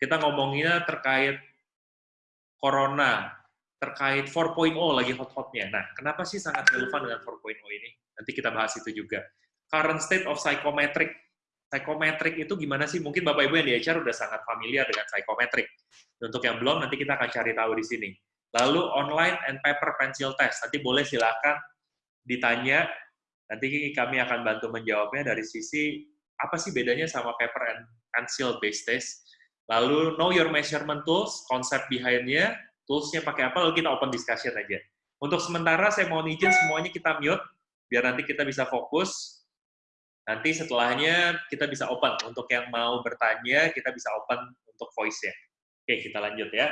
kita ngomonginnya terkait corona, terkait 4.0 lagi hot-hotnya. Nah, kenapa sih sangat relevan dengan 4.0 ini? Nanti kita bahas itu juga. Current state of psychometric. Psychometric itu gimana sih? Mungkin Bapak Ibu yang di HR udah sangat familiar dengan psychometric. Untuk yang belum, nanti kita akan cari tahu di sini. Lalu online and paper pencil test. Nanti boleh silakan ditanya. Nanti kami akan bantu menjawabnya dari sisi apa sih bedanya sama paper and pencil based test. Lalu know your measurement tools, konsep behind-nya, toolsnya pakai apa, lalu kita open discussion aja. Untuk sementara saya mohon izin semuanya kita mute, biar nanti kita bisa fokus. Nanti setelahnya kita bisa open. Untuk yang mau bertanya, kita bisa open untuk voice-nya. Oke, kita lanjut ya.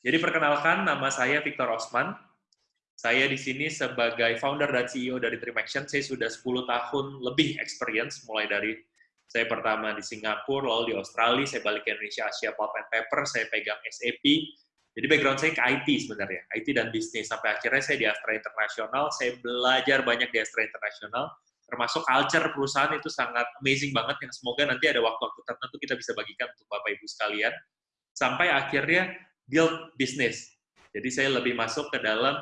Jadi perkenalkan, nama saya Victor Osman. Saya di sini sebagai founder dan CEO dari Dream Action. Saya sudah 10 tahun lebih experience, mulai dari saya pertama di Singapura, lalu di Australia, saya balik ke Indonesia, Asia Pulp and Paper, saya pegang SAP. Jadi background saya ke IT sebenarnya, IT dan bisnis. Sampai akhirnya saya di Astra International, saya belajar banyak di Astra International, termasuk culture perusahaan itu sangat amazing banget, yang semoga nanti ada waktu-waktu tertentu kita bisa bagikan untuk Bapak-Ibu sekalian. Sampai akhirnya build business. Jadi saya lebih masuk ke dalam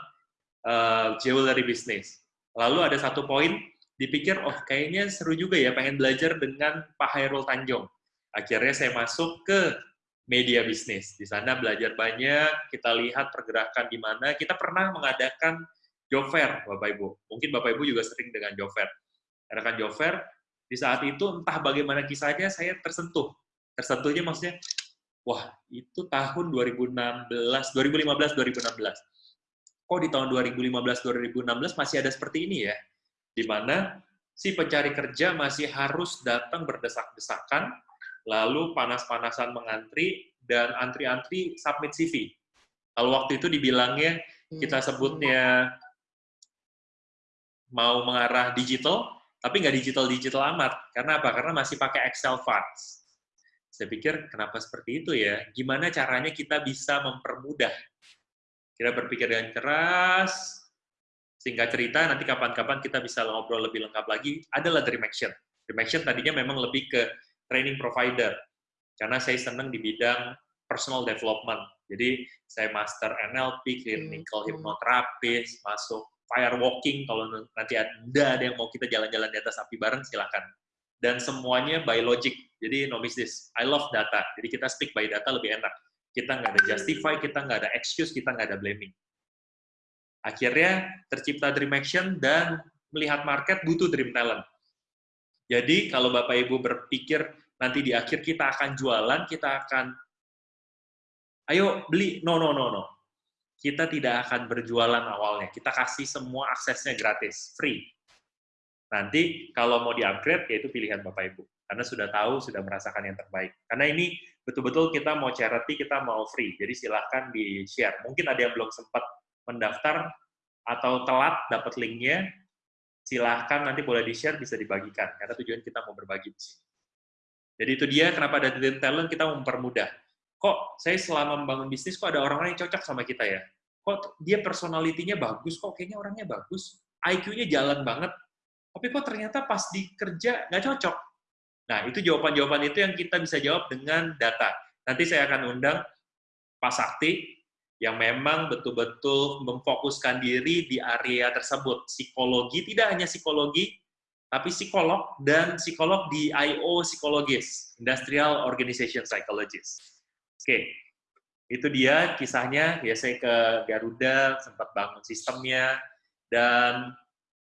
uh, jewelry business. Lalu ada satu poin, dipikir, oh kayaknya seru juga ya, pengen belajar dengan Pak Hairul Tanjung. Akhirnya saya masuk ke media bisnis. Di sana belajar banyak, kita lihat pergerakan di mana. Kita pernah mengadakan job fair, Bapak Ibu. Mungkin Bapak Ibu juga sering dengan job fair. Adakan job fair, di saat itu entah bagaimana kisahnya saya tersentuh. Tersentuhnya maksudnya, wah itu tahun 2016, 2015, 2016. Kok di tahun 2015, 2016 masih ada seperti ini ya? Di mana si pencari kerja masih harus datang berdesak-desakan, lalu panas-panasan mengantri, dan antri-antri submit CV. Kalau waktu itu dibilangnya, kita sebutnya mau mengarah digital, tapi nggak digital-digital amat. Karena apa? Karena masih pakai Excel files saya pikir kenapa seperti itu ya? Gimana caranya kita bisa mempermudah? Kita berpikir dengan keras, singkat cerita, nanti kapan-kapan kita bisa ngobrol lebih lengkap lagi, adalah Dream Action. Dream Action tadinya memang lebih ke training provider, karena saya senang di bidang personal development. Jadi saya master NLP, clinical hmm. hypnotherapist, masuk firewalking, kalau nanti ada yang mau kita jalan-jalan di atas api bareng, silahkan dan semuanya by logic. Jadi no business. I love data. Jadi kita speak by data lebih enak. Kita nggak ada justify, kita nggak ada excuse, kita nggak ada blaming. Akhirnya tercipta Dream Action dan melihat market butuh Dream Talent. Jadi kalau Bapak Ibu berpikir nanti di akhir kita akan jualan, kita akan ayo beli, no, no, no, no. Kita tidak akan berjualan awalnya. Kita kasih semua aksesnya gratis, free Nanti kalau mau di-upgrade, yaitu pilihan Bapak Ibu. Karena sudah tahu, sudah merasakan yang terbaik. Karena ini betul-betul kita mau charity, kita mau free. Jadi silahkan di-share. Mungkin ada yang belum sempat mendaftar atau telat dapat linknya, silahkan nanti boleh di-share, bisa dibagikan. Karena tujuan kita mau berbagi. Jadi itu dia kenapa ada Dream Talent, kita mempermudah. Kok saya selama membangun bisnis, kok ada orang-orang yang cocok sama kita ya? Kok dia personalitinya bagus, kok kayaknya orangnya bagus, IQ-nya jalan banget, tapi kok ternyata pas di kerja nggak cocok. Nah, itu jawaban-jawaban itu yang kita bisa jawab dengan data. Nanti saya akan undang Pak Sakti, yang memang betul-betul memfokuskan diri di area tersebut. Psikologi, tidak hanya psikologi, tapi psikolog dan psikolog di IO psikologis, Industrial Organization Psychologist. Oke, itu dia kisahnya. Ya saya ke Garuda, sempat bangun sistemnya, dan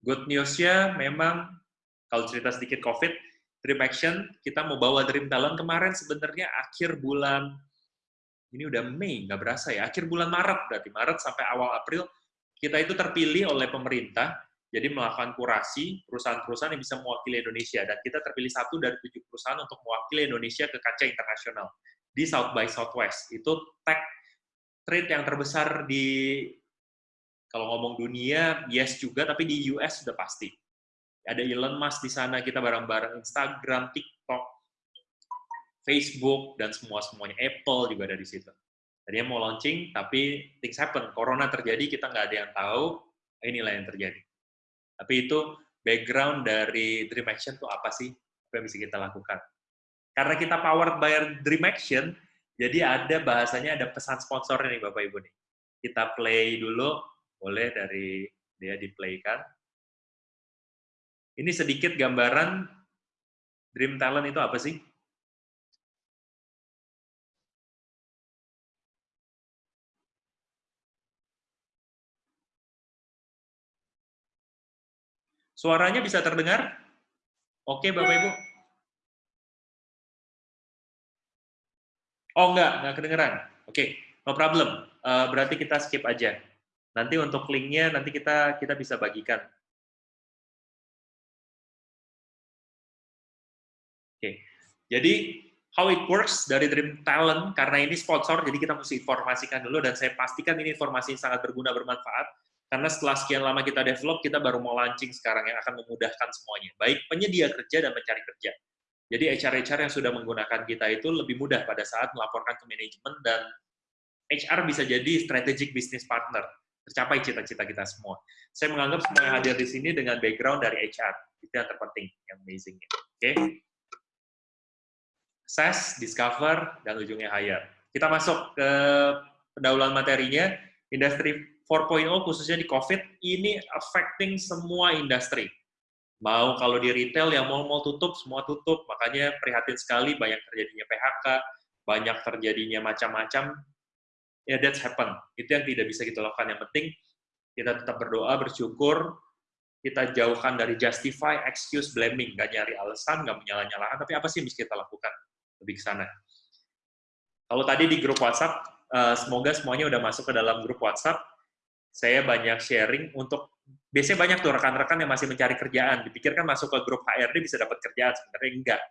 Good news-nya memang kalau cerita sedikit COVID, Dream Action, kita mau bawa Dream Talent kemarin sebenarnya akhir bulan, ini udah Mei, nggak berasa ya, akhir bulan Maret berarti, Maret sampai awal April, kita itu terpilih oleh pemerintah, jadi melakukan kurasi perusahaan-perusahaan yang bisa mewakili Indonesia, dan kita terpilih satu dari tujuh perusahaan untuk mewakili Indonesia ke kancah internasional di South by Southwest. Itu tech trade yang terbesar di kalau ngomong dunia, yes juga, tapi di US sudah pasti. Ada Elon Musk di sana, kita bareng-bareng Instagram, TikTok, Facebook, dan semua-semuanya. Apple juga ada di situ. Tadinya mau launching, tapi things happen. Corona terjadi, kita nggak ada yang tahu, inilah yang terjadi. Tapi itu background dari Dream Action itu apa sih? Apa yang bisa kita lakukan? Karena kita powered by Dream Action, jadi ada bahasanya ada pesan sponsornya nih Bapak Ibu nih. Kita play dulu, boleh dari dia di play kan. Ini sedikit gambaran Dream Talent itu apa sih? Suaranya bisa terdengar? Oke, Bapak Ibu. Oh, enggak, enggak kedengeran. Oke, no problem. Uh, berarti kita skip aja. Nanti untuk linknya nanti kita kita bisa bagikan. Oke, jadi how it works dari Dream Talent, karena ini sponsor, jadi kita mesti informasikan dulu, dan saya pastikan ini informasi sangat berguna, bermanfaat, karena setelah sekian lama kita develop, kita baru mau launching sekarang yang akan memudahkan semuanya, baik penyedia kerja dan pencari kerja. Jadi HR-HR yang sudah menggunakan kita itu lebih mudah pada saat melaporkan ke manajemen, dan HR bisa jadi strategic business partner, tercapai cita-cita kita semua. Saya menganggap semua yang hadir di sini dengan background dari HR, itu yang terpenting, yang amazing. Oke? Okay? SES, Discover, dan ujungnya Hire. Kita masuk ke pendahuluan materinya, industri 4.0 khususnya di COVID, ini affecting semua industri. Mau kalau di retail, yang mau-mau tutup, semua tutup. Makanya prihatin sekali banyak terjadinya PHK, banyak terjadinya macam-macam. Ya, that's happen. Itu yang tidak bisa kita lakukan. Yang penting, kita tetap berdoa, bersyukur, kita jauhkan dari justify, excuse, blaming. Nggak nyari alasan, nggak menyalah-nyalakan, tapi apa sih yang bisa kita lakukan? lebih ke sana. Kalau tadi di grup WhatsApp, uh, semoga semuanya udah masuk ke dalam grup WhatsApp. Saya banyak sharing untuk biasanya banyak tuh rekan-rekan yang masih mencari kerjaan. Dipikirkan masuk ke grup HRD bisa dapat kerjaan, sebenarnya enggak.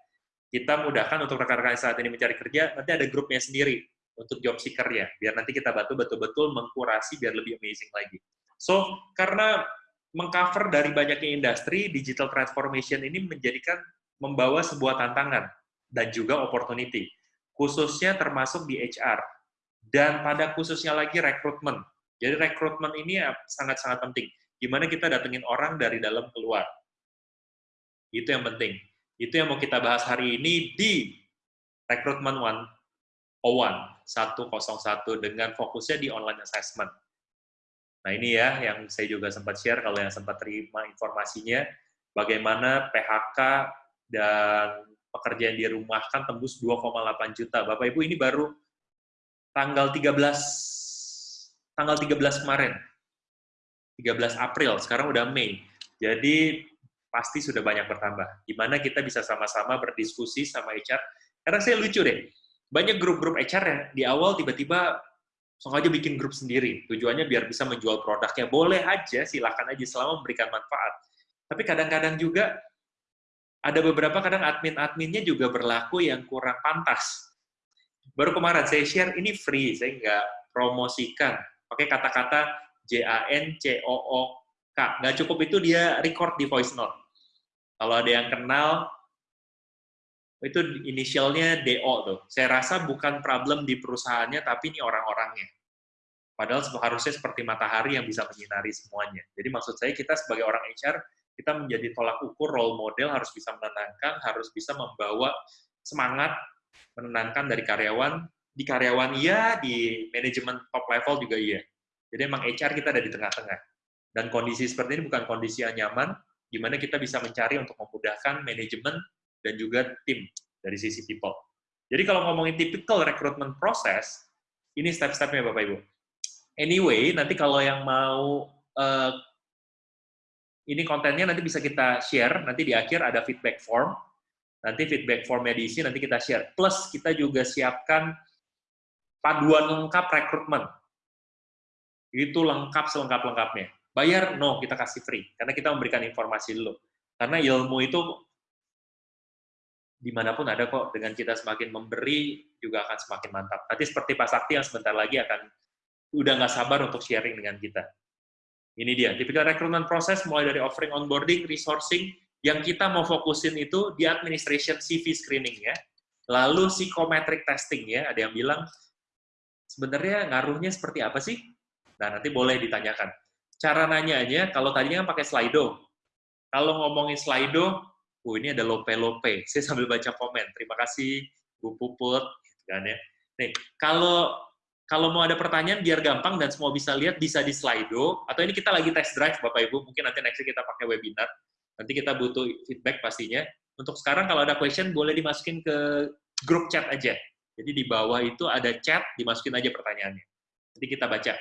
Kita mudahkan untuk rekan-rekan saat ini mencari kerja, nanti ada grupnya sendiri untuk job seeker ya, biar nanti kita bantu betul-betul mengkurasi biar lebih amazing lagi. So, karena mengcover dari banyaknya industri, digital transformation ini menjadikan membawa sebuah tantangan dan juga opportunity, khususnya termasuk di HR. Dan pada khususnya lagi rekrutmen. Jadi rekrutmen ini sangat-sangat penting. Gimana kita datengin orang dari dalam keluar. Itu yang penting. Itu yang mau kita bahas hari ini di rekrutmen 101, 101 dengan fokusnya di online assessment. Nah ini ya yang saya juga sempat share kalau yang sempat terima informasinya, bagaimana PHK dan pekerja yang dirumahkan tembus 2,8 juta. Bapak Ibu ini baru tanggal 13 tanggal 13 kemarin. 13 April, sekarang udah Mei. Jadi pasti sudah banyak bertambah. Gimana kita bisa sama-sama berdiskusi sama HR. Karena saya lucu deh, banyak grup-grup HR yang di awal tiba-tiba sengaja bikin grup sendiri. Tujuannya biar bisa menjual produknya. Boleh aja, silakan aja selama memberikan manfaat. Tapi kadang-kadang juga ada beberapa kadang admin-adminnya juga berlaku yang kurang pantas. Baru kemarin saya share, ini free, saya nggak promosikan. Pakai kata-kata J-A-N-C-O-O-K. Nggak cukup itu dia record di voice note. Kalau ada yang kenal, itu inisialnya DO tuh. Saya rasa bukan problem di perusahaannya, tapi ini orang-orangnya. Padahal harusnya seperti matahari yang bisa menyinari semuanya. Jadi maksud saya kita sebagai orang HR kita menjadi tolak ukur role model harus bisa menenangkan, harus bisa membawa semangat menenangkan dari karyawan, di karyawan iya, di manajemen top level juga iya. Jadi emang HR kita ada di tengah-tengah. Dan kondisi seperti ini bukan kondisi yang nyaman, gimana kita bisa mencari untuk memudahkan manajemen dan juga tim dari sisi people. Jadi kalau ngomongin typical recruitment process, ini step-stepnya Bapak Ibu. Anyway, nanti kalau yang mau uh, ini kontennya nanti bisa kita share, nanti di akhir ada feedback form, nanti feedback formnya diisi, nanti kita share. Plus, kita juga siapkan paduan lengkap rekrutmen. Itu lengkap selengkap-lengkapnya. Bayar? No, kita kasih free. Karena kita memberikan informasi dulu. Karena ilmu itu di mana pun ada kok, dengan kita semakin memberi, juga akan semakin mantap. Nanti seperti Pak Sakti yang sebentar lagi akan udah nggak sabar untuk sharing dengan kita. Ini dia, tipikal recruitment proses mulai dari offering onboarding, resourcing, yang kita mau fokusin itu di administration CV screening ya. Lalu psychometric testing ya, ada yang bilang sebenarnya ngaruhnya seperti apa sih? Nah, nanti boleh ditanyakan. Cara nanya aja, kalau tadinya kan pakai Slido. Kalau ngomongin Slido, oh ini ada lope-lope. Saya sambil baca komen. Terima kasih Bu Puput, gitu kan ya. Nih, kalau kalau mau ada pertanyaan biar gampang dan semua bisa lihat bisa di Slido atau ini kita lagi test drive Bapak Ibu mungkin nanti next kita pakai webinar nanti kita butuh feedback pastinya untuk sekarang kalau ada question boleh dimasukin ke grup chat aja jadi di bawah itu ada chat dimasukin aja pertanyaannya nanti kita baca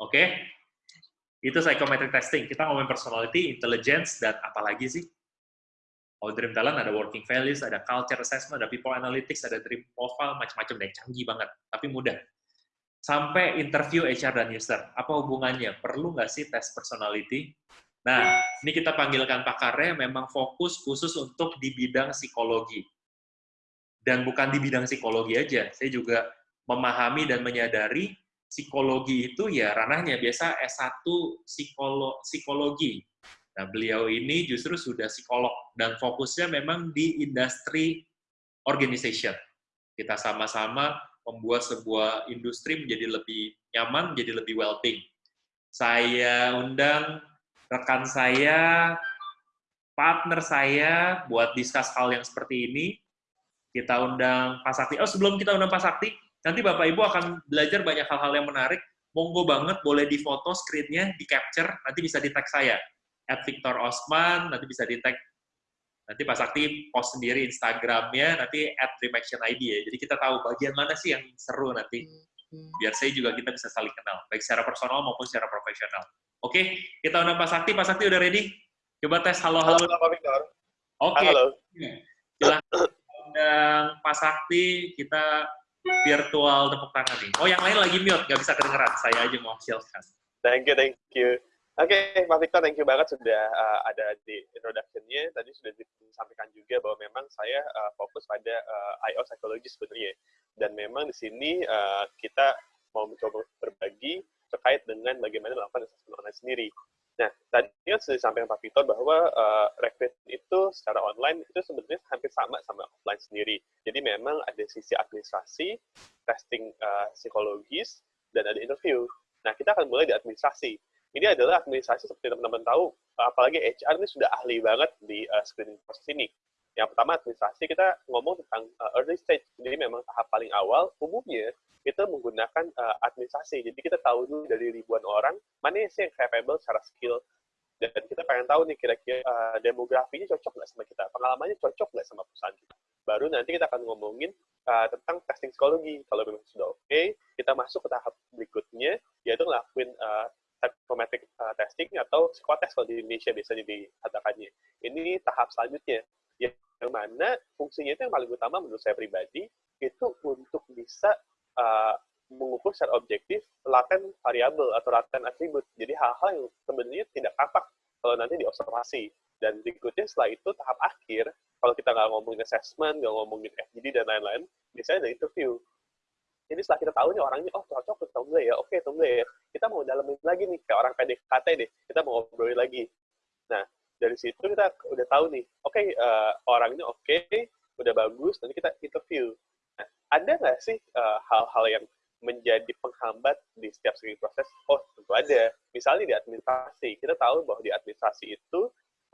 oke okay? itu psychometric testing kita ngomongin personality intelligence dan apalagi sih kalau Dream Talent ada working values, ada culture assessment, ada people analytics, ada dream profile, macam-macam deh, canggih banget, tapi mudah. Sampai interview HR dan user, apa hubungannya? Perlu nggak sih tes personality? Nah, ini kita panggilkan pakarnya memang fokus khusus untuk di bidang psikologi. Dan bukan di bidang psikologi aja, saya juga memahami dan menyadari psikologi itu ya ranahnya biasa S1 psikolo psikologi, Nah, beliau ini justru sudah psikolog dan fokusnya memang di industri organization. Kita sama-sama membuat sebuah industri menjadi lebih nyaman, menjadi lebih well-being. Saya undang rekan saya, partner saya buat discuss hal yang seperti ini. Kita undang Pak Sakti. Oh, sebelum kita undang Pak Sakti, nanti Bapak Ibu akan belajar banyak hal-hal yang menarik. Monggo banget boleh difoto screen-nya, di-capture, nanti bisa di-tag saya at Victor Osman, nanti bisa di tag nanti Pak Sakti post sendiri Instagramnya, nanti at Remaction ID ya. Jadi kita tahu bagian mana sih yang seru nanti. Hmm. Biar saya juga kita bisa saling kenal, baik secara personal maupun secara profesional. Oke, kita undang Pak Sakti. Pak Sakti udah ready? Coba tes halo-halo. Halo, Pak Victor. Oke. Halo. Silahkan undang Pak Sakti, kita virtual tepuk tangan nih. Oh, yang lain lagi mute, nggak bisa kedengeran. Saya aja mau silakan. Thank you, thank you. Oke, okay, Pak Victor, thank you banget sudah uh, ada di introduction-nya. Tadi sudah disampaikan juga bahwa memang saya uh, fokus pada uh, IO psychology sebenarnya. Dan memang di sini uh, kita mau mencoba berbagi terkait dengan bagaimana melakukan assessment online sendiri. Nah, tadi kan sudah disampaikan Pak Victor bahwa uh, recruit itu secara online itu sebenarnya hampir sama sama offline sendiri. Jadi memang ada sisi administrasi, testing uh, psikologis, dan ada interview. Nah, kita akan mulai di administrasi ini adalah administrasi seperti teman-teman tahu, apalagi HR ini sudah ahli banget di uh, screening proses ini. Yang pertama administrasi kita ngomong tentang uh, early stage, jadi memang tahap paling awal umumnya itu menggunakan uh, administrasi. Jadi kita tahu dulu dari ribuan orang mana sih yang capable secara skill dan kita pengen tahu nih kira-kira uh, demografinya cocok nggak sama kita, pengalamannya cocok nggak sama perusahaan kita. Baru nanti kita akan ngomongin uh, tentang testing psikologi. Kalau memang sudah oke, okay, kita masuk ke tahap berikutnya, yaitu ngelakuin uh, psychometric uh, testing atau psikotes kalau di Indonesia biasanya dikatakannya. Ini tahap selanjutnya yang mana fungsinya itu yang paling utama menurut saya pribadi itu untuk bisa uh, mengukur secara objektif laten variabel atau laten atribut. Jadi hal-hal yang sebenarnya tidak tampak kalau nanti diobservasi. Dan berikutnya setelah itu tahap akhir, kalau kita nggak ngomongin assessment, nggak ngomongin FGD dan lain-lain, biasanya ada interview. Jadi setelah kita tahu nih orangnya, oh cocok atau enggak ya, oke atau enggak ya, kita mau dalamin lagi nih, kayak orang PDKT deh, kita mau ngobrolin lagi. Nah, dari situ kita udah tahu nih, oke okay, uh, eh, orangnya oke, okay, udah bagus, nanti kita interview. Nah, ada nggak sih eh, hal-hal uh, yang menjadi penghambat di setiap screening proses? Oh, tentu ada. Misalnya di administrasi, kita tahu bahwa di administrasi itu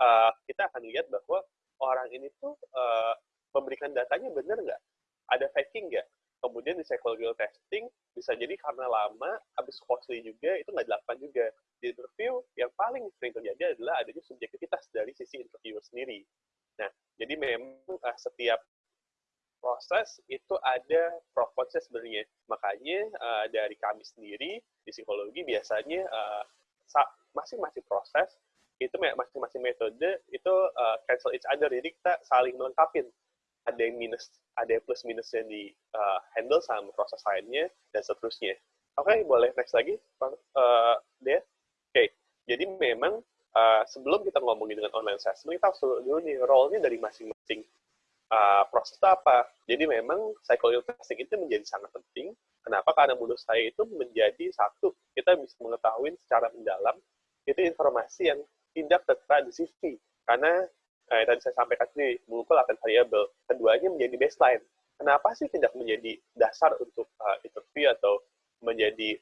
uh, kita akan lihat bahwa orang ini tuh uh, memberikan datanya benar nggak? Ada faking nggak? Kemudian di psychological testing bisa jadi karena lama habis costly juga itu nggak dilakukan juga. Di interview yang paling sering terjadi adalah adanya subjektivitas dari sisi interviewer sendiri. Nah jadi memang uh, setiap proses itu ada pro kontra sebenarnya. Makanya uh, dari kami sendiri di psikologi biasanya uh, masing-masing proses itu masing-masing metode itu uh, cancel each other. Jadi kita saling melengkapi ada yang minus, ada yang plus minus yang di uh, handle sama proses lainnya dan seterusnya. Oke, okay, boleh next lagi, uh, Dea. Oke, okay. jadi memang uh, sebelum kita ngomongin dengan online assessment, kita harus dulu nih role-nya dari masing-masing uh, proses itu apa. Jadi memang psychological testing itu menjadi sangat penting. Kenapa? Karena menurut saya itu menjadi satu, kita bisa mengetahui secara mendalam itu informasi yang tidak tertera di CV. Karena Nah, yang tadi saya sampaikan sendiri, mengukur laten variabel. Keduanya menjadi baseline. Kenapa sih tidak menjadi dasar untuk uh, interview atau menjadi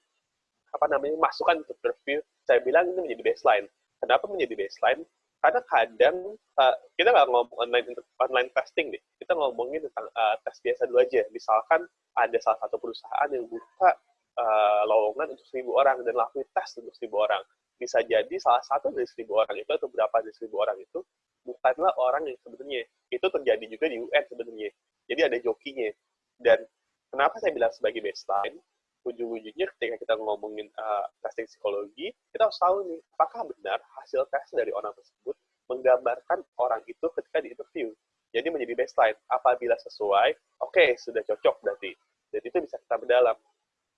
apa namanya masukan untuk interview? Saya bilang ini menjadi baseline. Kenapa menjadi baseline? karena kadang uh, kita nggak ngomong online online testing deh, kita ngomongin tentang uh, tes biasa dulu aja. Misalkan ada salah satu perusahaan yang buka uh, lowongan untuk seribu orang dan lakukan tes untuk seribu orang. Bisa jadi salah satu dari seribu orang itu atau berapa dari seribu orang itu bukanlah orang yang sebenarnya. Itu terjadi juga di UN sebenarnya. Jadi ada jokinya. Dan kenapa saya bilang sebagai baseline? Ujung-ujungnya ketika kita ngomongin uh, testing psikologi, kita harus tahu nih, apakah benar hasil tes dari orang tersebut menggambarkan orang itu ketika di interview. Jadi menjadi baseline. Apabila sesuai, oke, okay, sudah cocok berarti. Jadi itu bisa kita berdalam.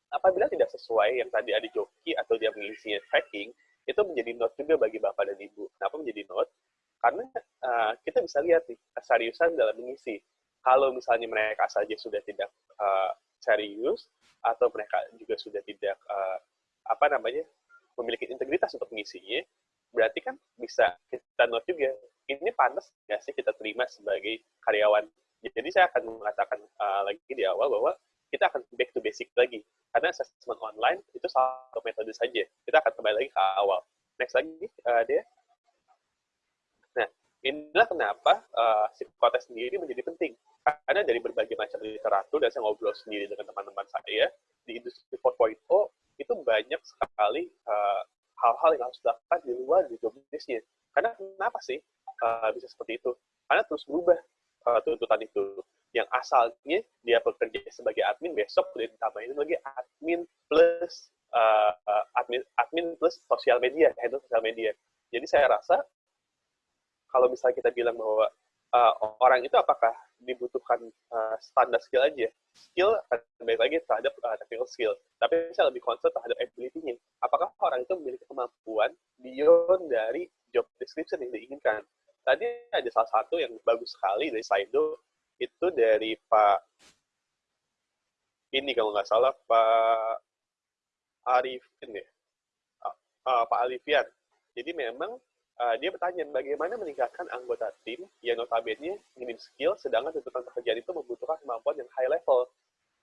Apabila tidak sesuai yang tadi ada joki atau dia mengisinya tracking, itu menjadi note juga bagi Bapak dan Ibu. Kenapa menjadi note? Karena uh, kita bisa lihat nih, keseriusan dalam mengisi. Kalau misalnya mereka saja sudah tidak uh, serius, atau mereka juga sudah tidak, uh, apa namanya, memiliki integritas untuk mengisinya, berarti kan bisa kita note juga, ini panas nggak sih kita terima sebagai karyawan. Jadi saya akan mengatakan uh, lagi di awal bahwa kita akan back to basic lagi. Karena assessment online itu satu metode saja. Kita akan kembali lagi ke awal. Next lagi, uh, dia. Inilah kenapa uh, psikotes sendiri menjadi penting. Karena dari berbagai macam literatur, dan saya ngobrol sendiri dengan teman-teman saya, di industri 4.0 itu banyak sekali uh, hal-hal yang harus dilakukan di luar di. Karena kenapa sih uh, bisa seperti itu? Karena terus berubah uh, tuntutan itu yang asalnya dia bekerja sebagai admin besok udah ditambahin lagi admin plus uh, admin admin plus sosial media handle sosial media jadi saya rasa kalau misalnya kita bilang bahwa uh, orang itu apakah dibutuhkan uh, standar skill aja skill baik lagi terhadap uh, technical skill. Tapi saya lebih concern terhadap ability-nya. Apakah orang itu memiliki kemampuan beyond dari job description yang diinginkan? Tadi ada salah satu yang bagus sekali dari Slido itu dari Pak ini kalau nggak salah Pak Arifin ya, uh, uh, Pak Alifian. Jadi memang uh, dia bertanya bagaimana meningkatkan anggota tim yang notabene minim skill, sedangkan tuntutan pekerjaan itu membutuhkan kemampuan yang high level.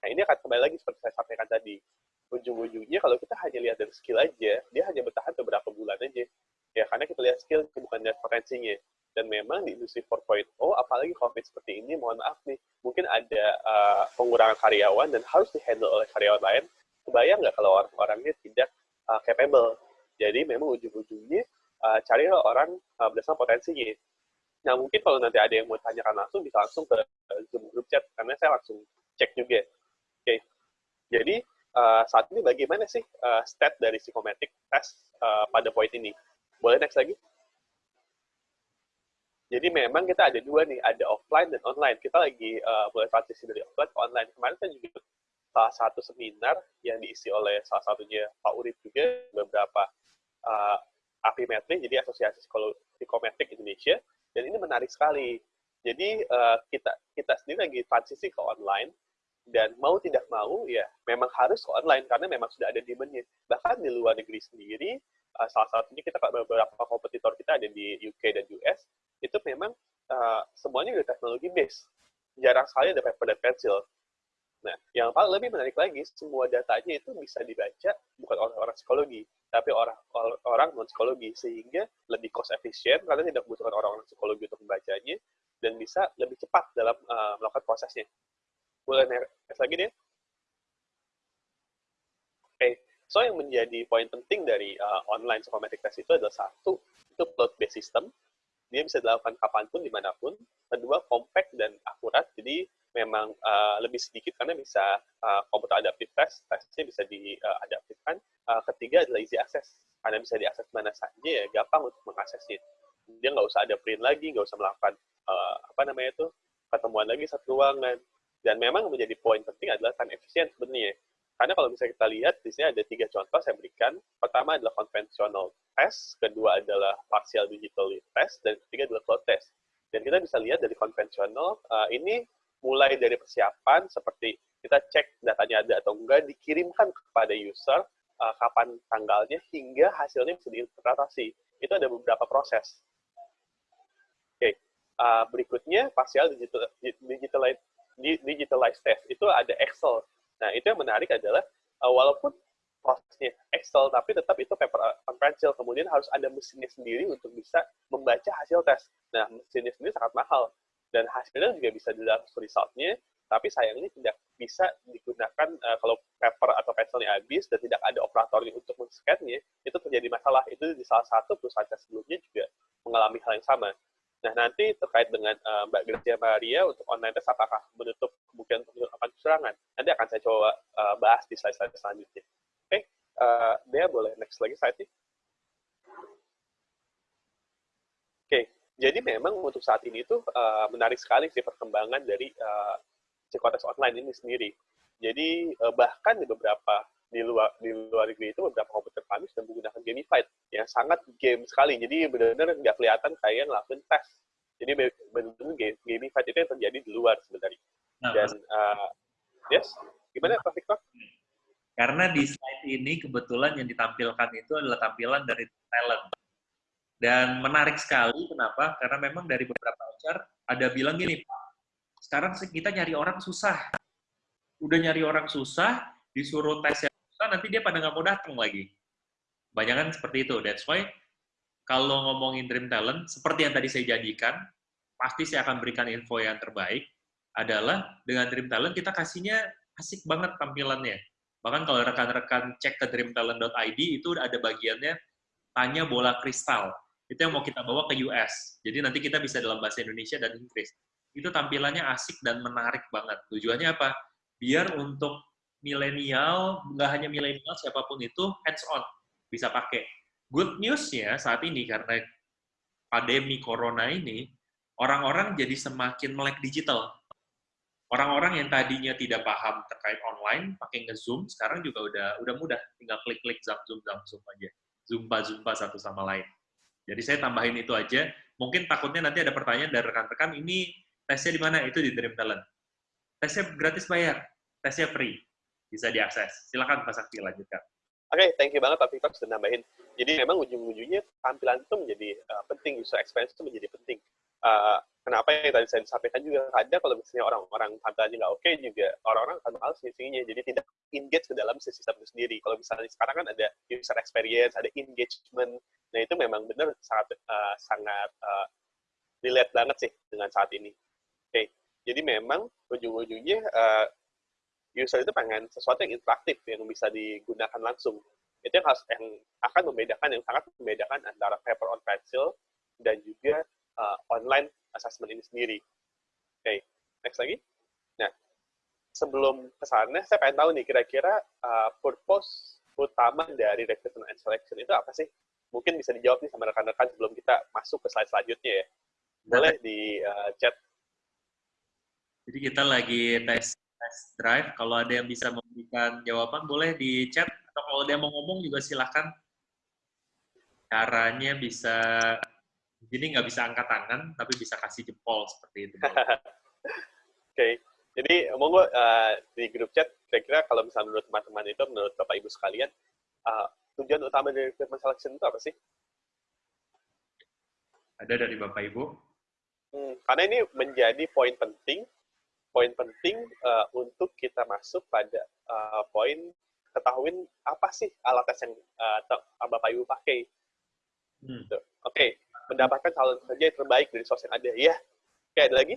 Nah ini akan kembali lagi seperti saya sampaikan tadi. Ujung-ujungnya kalau kita hanya lihat dari skill aja, dia hanya bertahan beberapa bulan aja. Ya karena kita lihat skill bukan lihat potensinya dan memang di industri 4.0 apalagi covid seperti ini mohon maaf nih mungkin ada uh, pengurangan karyawan dan harus dihandle oleh karyawan lain kebayang nggak kalau orang-orangnya tidak uh, capable jadi memang ujung-ujungnya uh, cari orang uh, berdasarkan potensinya nah mungkin kalau nanti ada yang mau tanyakan langsung bisa langsung ke zoom group chat karena saya langsung cek juga oke okay. jadi uh, saat ini bagaimana sih uh, stat dari psikometrik test uh, pada poin ini boleh next lagi jadi memang kita ada dua nih, ada offline dan online. Kita lagi uh, mulai transisi dari offline ke online. Kemarin kan juga salah satu seminar yang diisi oleh salah satunya Pak Urip juga beberapa uh, Apimetri, jadi Asosiasi Psikometrik Indonesia, dan ini menarik sekali. Jadi uh, kita kita sendiri lagi transisi ke online, dan mau tidak mau ya memang harus ke online karena memang sudah ada demand-nya. Bahkan di luar negeri sendiri, uh, salah satunya kita beberapa kompetitor kita ada di UK dan US, itu memang uh, semuanya udah teknologi base. Jarang sekali ada paper dan pensil. Nah, yang paling lebih menarik lagi, semua datanya itu bisa dibaca bukan oleh orang psikologi, tapi orang orang non psikologi sehingga lebih cost efisien karena tidak membutuhkan orang-orang psikologi untuk membacanya dan bisa lebih cepat dalam uh, melakukan prosesnya. Boleh next lagi deh. Oke, okay. so yang menjadi poin penting dari uh, online psychometric test itu adalah satu, itu cloud-based system, dia bisa dilakukan kapan pun, di mana pun. Kedua, compact dan akurat, jadi memang uh, lebih sedikit karena bisa uh, komputer adaptif test, tesnya bisa diadaptifkan. Uh, ketiga adalah easy access, karena bisa diakses mana saja ya, gampang untuk mengaksesnya. Dia nggak usah ada print lagi, nggak usah melakukan uh, apa namanya itu ketemuan lagi satu ruangan. Dan memang menjadi poin penting adalah time efisien sebenarnya. Karena kalau misalnya kita lihat, di sini ada tiga contoh saya berikan. Pertama adalah konvensional test, kedua adalah partial digital test, dan ketiga adalah cloud test. Dan kita bisa lihat dari konvensional, uh, ini mulai dari persiapan, seperti kita cek datanya ada atau enggak, dikirimkan kepada user, uh, kapan tanggalnya, hingga hasilnya bisa diinterpretasi. Itu ada beberapa proses. Oke, okay. uh, berikutnya partial digital, digitalized, digitalized test. Itu ada Excel Nah, itu yang menarik adalah uh, walaupun costnya Excel, tapi tetap itu paper on pencil. Kemudian harus ada mesinnya sendiri untuk bisa membaca hasil tes. Nah, mesinnya sendiri sangat mahal. Dan hasilnya juga bisa dilihat resultnya, tapi sayangnya tidak bisa digunakan uh, kalau paper atau pensilnya habis dan tidak ada operatornya untuk men-scan-nya, itu terjadi masalah. Itu di salah satu perusahaan sebelumnya juga mengalami hal yang sama. Nah, nanti terkait dengan uh, Mbak Gracia Maria untuk online test, apakah menutup kemungkinan untuk melakukan kecurangan? Nanti akan saya coba uh, bahas di slide-slide selanjutnya. Oke, okay, uh, Dea boleh next lagi slide-nya. Oke, okay, jadi memang untuk saat ini tuh uh, menarik sekali sih perkembangan dari uh, psikotes online ini sendiri. Jadi uh, bahkan di beberapa di luar di luar negeri itu beberapa komputer kami sudah menggunakan gamified yang sangat game sekali. Jadi benar-benar nggak kelihatan kayak ngelakuin tes. Jadi benar-benar gamified itu yang terjadi di luar sebenarnya. Nah, Dan uh, yes, gimana Pak Victor? Karena di slide ini kebetulan yang ditampilkan itu adalah tampilan dari talent. Dan menarik sekali, kenapa? Karena memang dari beberapa HR ada bilang gini, Pak, sekarang kita nyari orang susah. Udah nyari orang susah, disuruh tes yang susah, nanti dia pada nggak mau datang lagi. Banyak kan seperti itu. That's why kalau ngomongin Dream Talent, seperti yang tadi saya jadikan, pasti saya akan berikan info yang terbaik, adalah dengan Dream Talent kita kasihnya asik banget tampilannya. Bahkan kalau rekan-rekan cek ke dreamtalent.id, itu ada bagiannya tanya bola kristal itu yang mau kita bawa ke US. Jadi nanti kita bisa dalam bahasa Indonesia dan Inggris. Itu tampilannya asik dan menarik banget. Tujuannya apa? Biar untuk milenial, nggak hanya milenial, siapa pun itu hands-on, bisa pakai. Good news-nya saat ini, karena pandemi corona ini, orang-orang jadi semakin melek digital. Orang-orang yang tadinya tidak paham terkait online, pakai nge-zoom, sekarang juga udah udah mudah. Tinggal klik-klik, zoom, zoom, zoom aja. Zumba-zumba satu sama lain. Jadi saya tambahin itu aja. Mungkin takutnya nanti ada pertanyaan dari rekan-rekan, ini tesnya di mana? Itu di Dream Talent. Tesnya gratis bayar, tesnya free. Bisa diakses. Silakan Pak Sakti lanjutkan. Oke, okay, thank you banget Pak Victor sudah nambahin. Jadi memang ujung-ujungnya tampilan itu menjadi uh, penting, user experience itu menjadi penting. Uh, kenapa yang tadi saya sampaikan juga ada kalau misalnya orang-orang tampilannya nggak oke okay, juga orang-orang akan males ngisinya jadi tidak engage ke dalam sistem itu sendiri. Kalau misalnya sekarang kan ada user experience ada engagement. Nah itu memang benar sangat uh, sangat uh, relate banget sih dengan saat ini. Oke okay. jadi memang ujung-ujungnya uh, user itu pengen sesuatu yang interaktif yang bisa digunakan langsung. Itu yang harus yang akan membedakan yang sangat membedakan antara paper on pencil dan juga uh, online assessment ini sendiri. Oke, okay, next lagi. Nah, sebelum ke sana, saya pengen tahu nih, kira-kira uh, purpose utama dari recruitment and selection itu apa sih? Mungkin bisa dijawab nih sama rekan-rekan sebelum kita masuk ke slide selanjutnya ya. Boleh di uh, chat. Jadi kita lagi tes tes drive. Kalau ada yang bisa memberikan jawaban, boleh di chat. Atau kalau ada yang mau ngomong juga silahkan. Caranya bisa jadi nggak bisa angkat tangan, tapi bisa kasih jempol seperti itu. Oke, okay. jadi monggo uh, di grup chat, kira-kira kalau misalnya menurut teman-teman itu, menurut Bapak Ibu sekalian, uh, tujuan utama dari recruitment selection itu apa sih? Ada dari Bapak Ibu? Hmm, karena ini menjadi poin penting, poin penting uh, untuk kita masuk pada uh, poin ketahuin apa sih alat tes yang uh, Bapak Ibu pakai. Hmm. Oke, okay mendapatkan calon kerja yang terbaik dari sosial yang ada. Ya, oke ada lagi?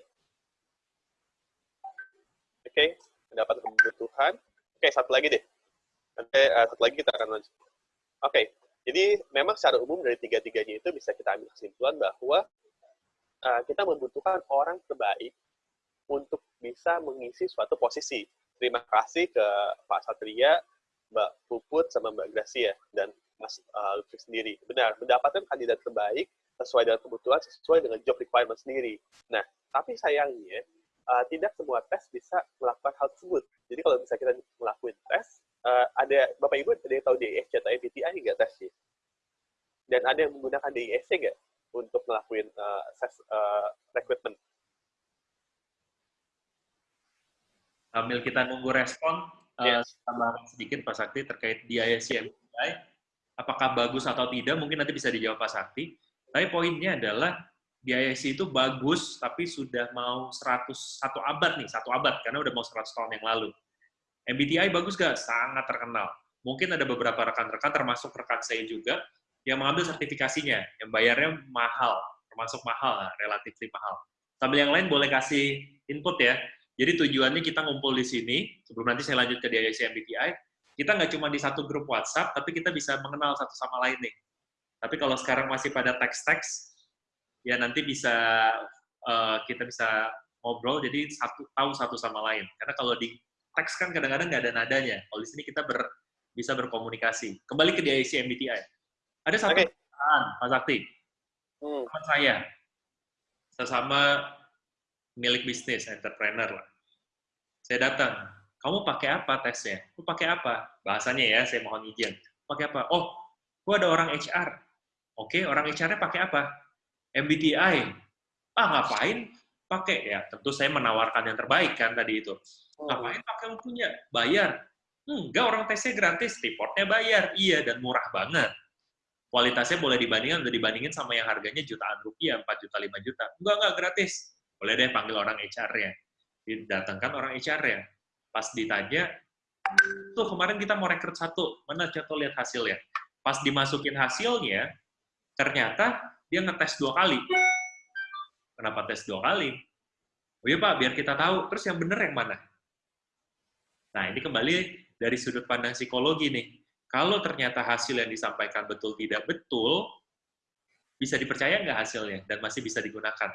Oke, okay. mendapat kebutuhan. Oke, okay, satu lagi deh. Nanti uh, satu lagi kita akan lanjut. Oke, okay. jadi memang secara umum dari tiga-tiganya itu bisa kita ambil kesimpulan bahwa uh, kita membutuhkan orang terbaik untuk bisa mengisi suatu posisi. Terima kasih ke Pak Satria, Mbak Puput, sama Mbak Gracia, dan Mas uh, Lutfi sendiri. Benar, mendapatkan kandidat terbaik sesuai dengan kebutuhan, sesuai dengan job requirement sendiri. Nah, tapi sayangnya, uh, tidak semua tes bisa melakukan hal tersebut. Jadi kalau bisa kita melakukan tes, uh, ada Bapak Ibu ada yang tahu DISC atau MBTI nggak tesnya? Dan ada yang menggunakan DISC nggak untuk melakukan uh, tes uh, recruitment? Sambil kita nunggu respon, yes. uh, tambahan sedikit Pak Sakti terkait DISC MBTI, apakah bagus atau tidak, mungkin nanti bisa dijawab Pak Sakti. Tapi poinnya adalah BIC itu bagus, tapi sudah mau 100, satu abad nih, satu abad, karena udah mau 100 tahun yang lalu. MBTI bagus gak? Sangat terkenal. mungkin ada beberapa rekan-rekan, termasuk rekan saya juga, yang mengambil sertifikasinya, yang bayarnya mahal, termasuk mahal, nah, relatif mahal. Sambil yang lain boleh kasih input ya. Jadi tujuannya kita ngumpul di sini, sebelum nanti saya lanjut ke DIC MBTI, kita nggak cuma di satu grup WhatsApp, tapi kita bisa mengenal satu sama lain nih. Tapi kalau sekarang masih pada teks-teks, ya nanti bisa uh, kita bisa ngobrol, jadi satu tahu satu sama lain. Karena kalau di teks kan kadang-kadang nggak ada nadanya. Kalau di sini kita ber, bisa berkomunikasi. Kembali ke DIC MBTI. Ada satu okay. perusahaan, Pak Sakti, hmm. teman saya, sesama milik bisnis, entrepreneur lah. Saya datang, kamu pakai apa tesnya? Lu pakai apa? Bahasanya ya, saya mohon izin. Pakai apa? Oh, gua ada orang HR. Oke, orang HR-nya pakai apa? MBTI. Ah, ngapain? Pakai ya. Tentu saya menawarkan yang terbaik kan tadi itu. Oh. Ngapain pakai yang punya? Bayar. Enggak, orang tesnya gratis, reportnya bayar. Iya, dan murah banget. Kualitasnya boleh dibandingkan, udah dibandingin sama yang harganya jutaan rupiah, 4 juta, 5 juta. Enggak, enggak, gratis. Boleh deh panggil orang HR-nya. Didatangkan orang HR-nya. Pas ditanya, tuh kemarin kita mau rekrut satu, mana contoh lihat hasilnya. Pas dimasukin hasilnya, Ternyata dia ngetes dua kali. Kenapa tes dua kali? Oh iya Pak, biar kita tahu. Terus yang benar yang mana? Nah, ini kembali dari sudut pandang psikologi nih. Kalau ternyata hasil yang disampaikan betul tidak betul, bisa dipercaya nggak hasilnya dan masih bisa digunakan.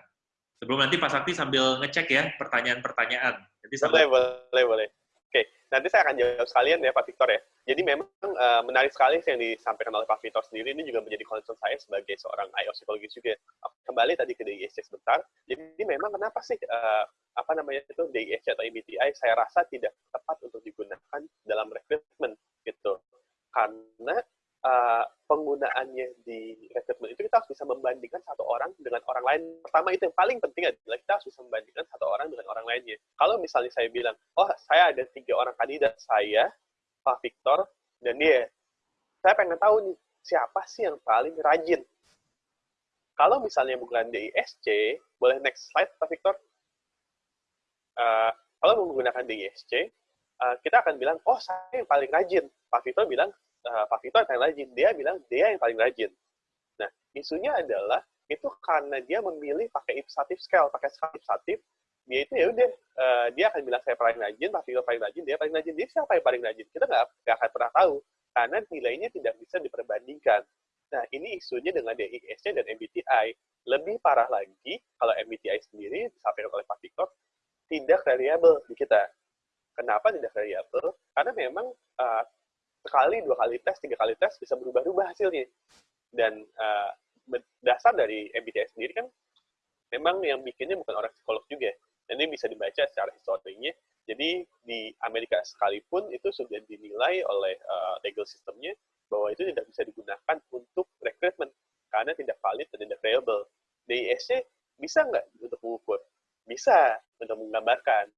Sebelum nanti Pak Sakti sambil ngecek ya pertanyaan-pertanyaan. Nanti sambil... Boleh, boleh, boleh. Oke, nanti saya akan jawab sekalian ya Pak Victor ya. Jadi memang uh, menarik sekali yang disampaikan oleh Pak Victor sendiri ini juga menjadi concern saya sebagai seorang IO psikologis juga. Kembali tadi ke DISC sebentar. Jadi memang kenapa sih uh, apa namanya itu DISC atau MBTI saya rasa tidak tepat untuk digunakan dalam rekrutmen gitu. Karena uh, penggunaannya di rekrutmen itu kita harus bisa membandingkan satu orang dengan orang lain. Pertama itu yang paling penting adalah kita harus bisa membandingkan satu orang dengan orang lainnya. Kalau misalnya saya bilang, oh saya ada tiga orang kandidat, saya, Pak Victor, dan dia. Saya pengen tahu nih, siapa sih yang paling rajin? Kalau misalnya bukan DISC, boleh next slide Pak Victor? Uh, kalau menggunakan DISC, uh, kita akan bilang, oh saya yang paling rajin. Pak Victor bilang, uh, Pak Vito yang paling rajin. Dia bilang dia yang paling rajin. Nah, isunya adalah itu karena dia memilih pakai ipsatif scale, pakai skala ipsatif, dia itu ya udah uh, dia akan bilang saya paling rajin, Pak Vito paling rajin, dia paling rajin. Dia siapa yang paling rajin? Kita nggak nggak akan pernah tahu karena nilainya tidak bisa diperbandingkan. Nah, ini isunya dengan DISC dan MBTI. Lebih parah lagi, kalau MBTI sendiri, disampaikan oleh Pak Victor, tidak reliable di kita. Kenapa tidak reliable? Karena memang uh, sekali, dua kali tes, tiga kali tes bisa berubah-ubah hasilnya. Dan uh, dasar dari MBTI sendiri kan memang yang bikinnya bukan orang psikolog juga. Dan ini bisa dibaca secara historinya. Jadi di Amerika sekalipun itu sudah dinilai oleh uh, legal sistemnya bahwa itu tidak bisa digunakan untuk rekrutmen karena tidak valid dan tidak reliable. DISC bisa nggak untuk mengukur? Bisa untuk menggambarkan,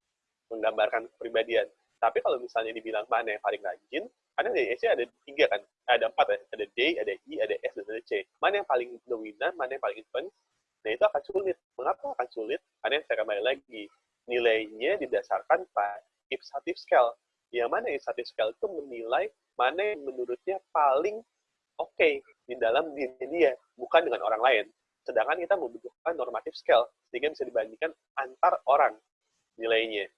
menggambarkan kepribadian. Tapi kalau misalnya dibilang mana yang paling rajin, karena di EC ada tiga kan, ada empat ya, ada D, ada I, ada S, dan ada C. Mana yang paling dominan, mana yang paling influence, nah itu akan sulit. Mengapa akan sulit? Karena saya kembali lagi, nilainya didasarkan pada Ipsative Scale. Yang mana Ipsative Scale itu menilai mana yang menurutnya paling oke okay di dalam diri dia, bukan dengan orang lain. Sedangkan kita membutuhkan normative scale, sehingga bisa dibandingkan antar orang nilainya.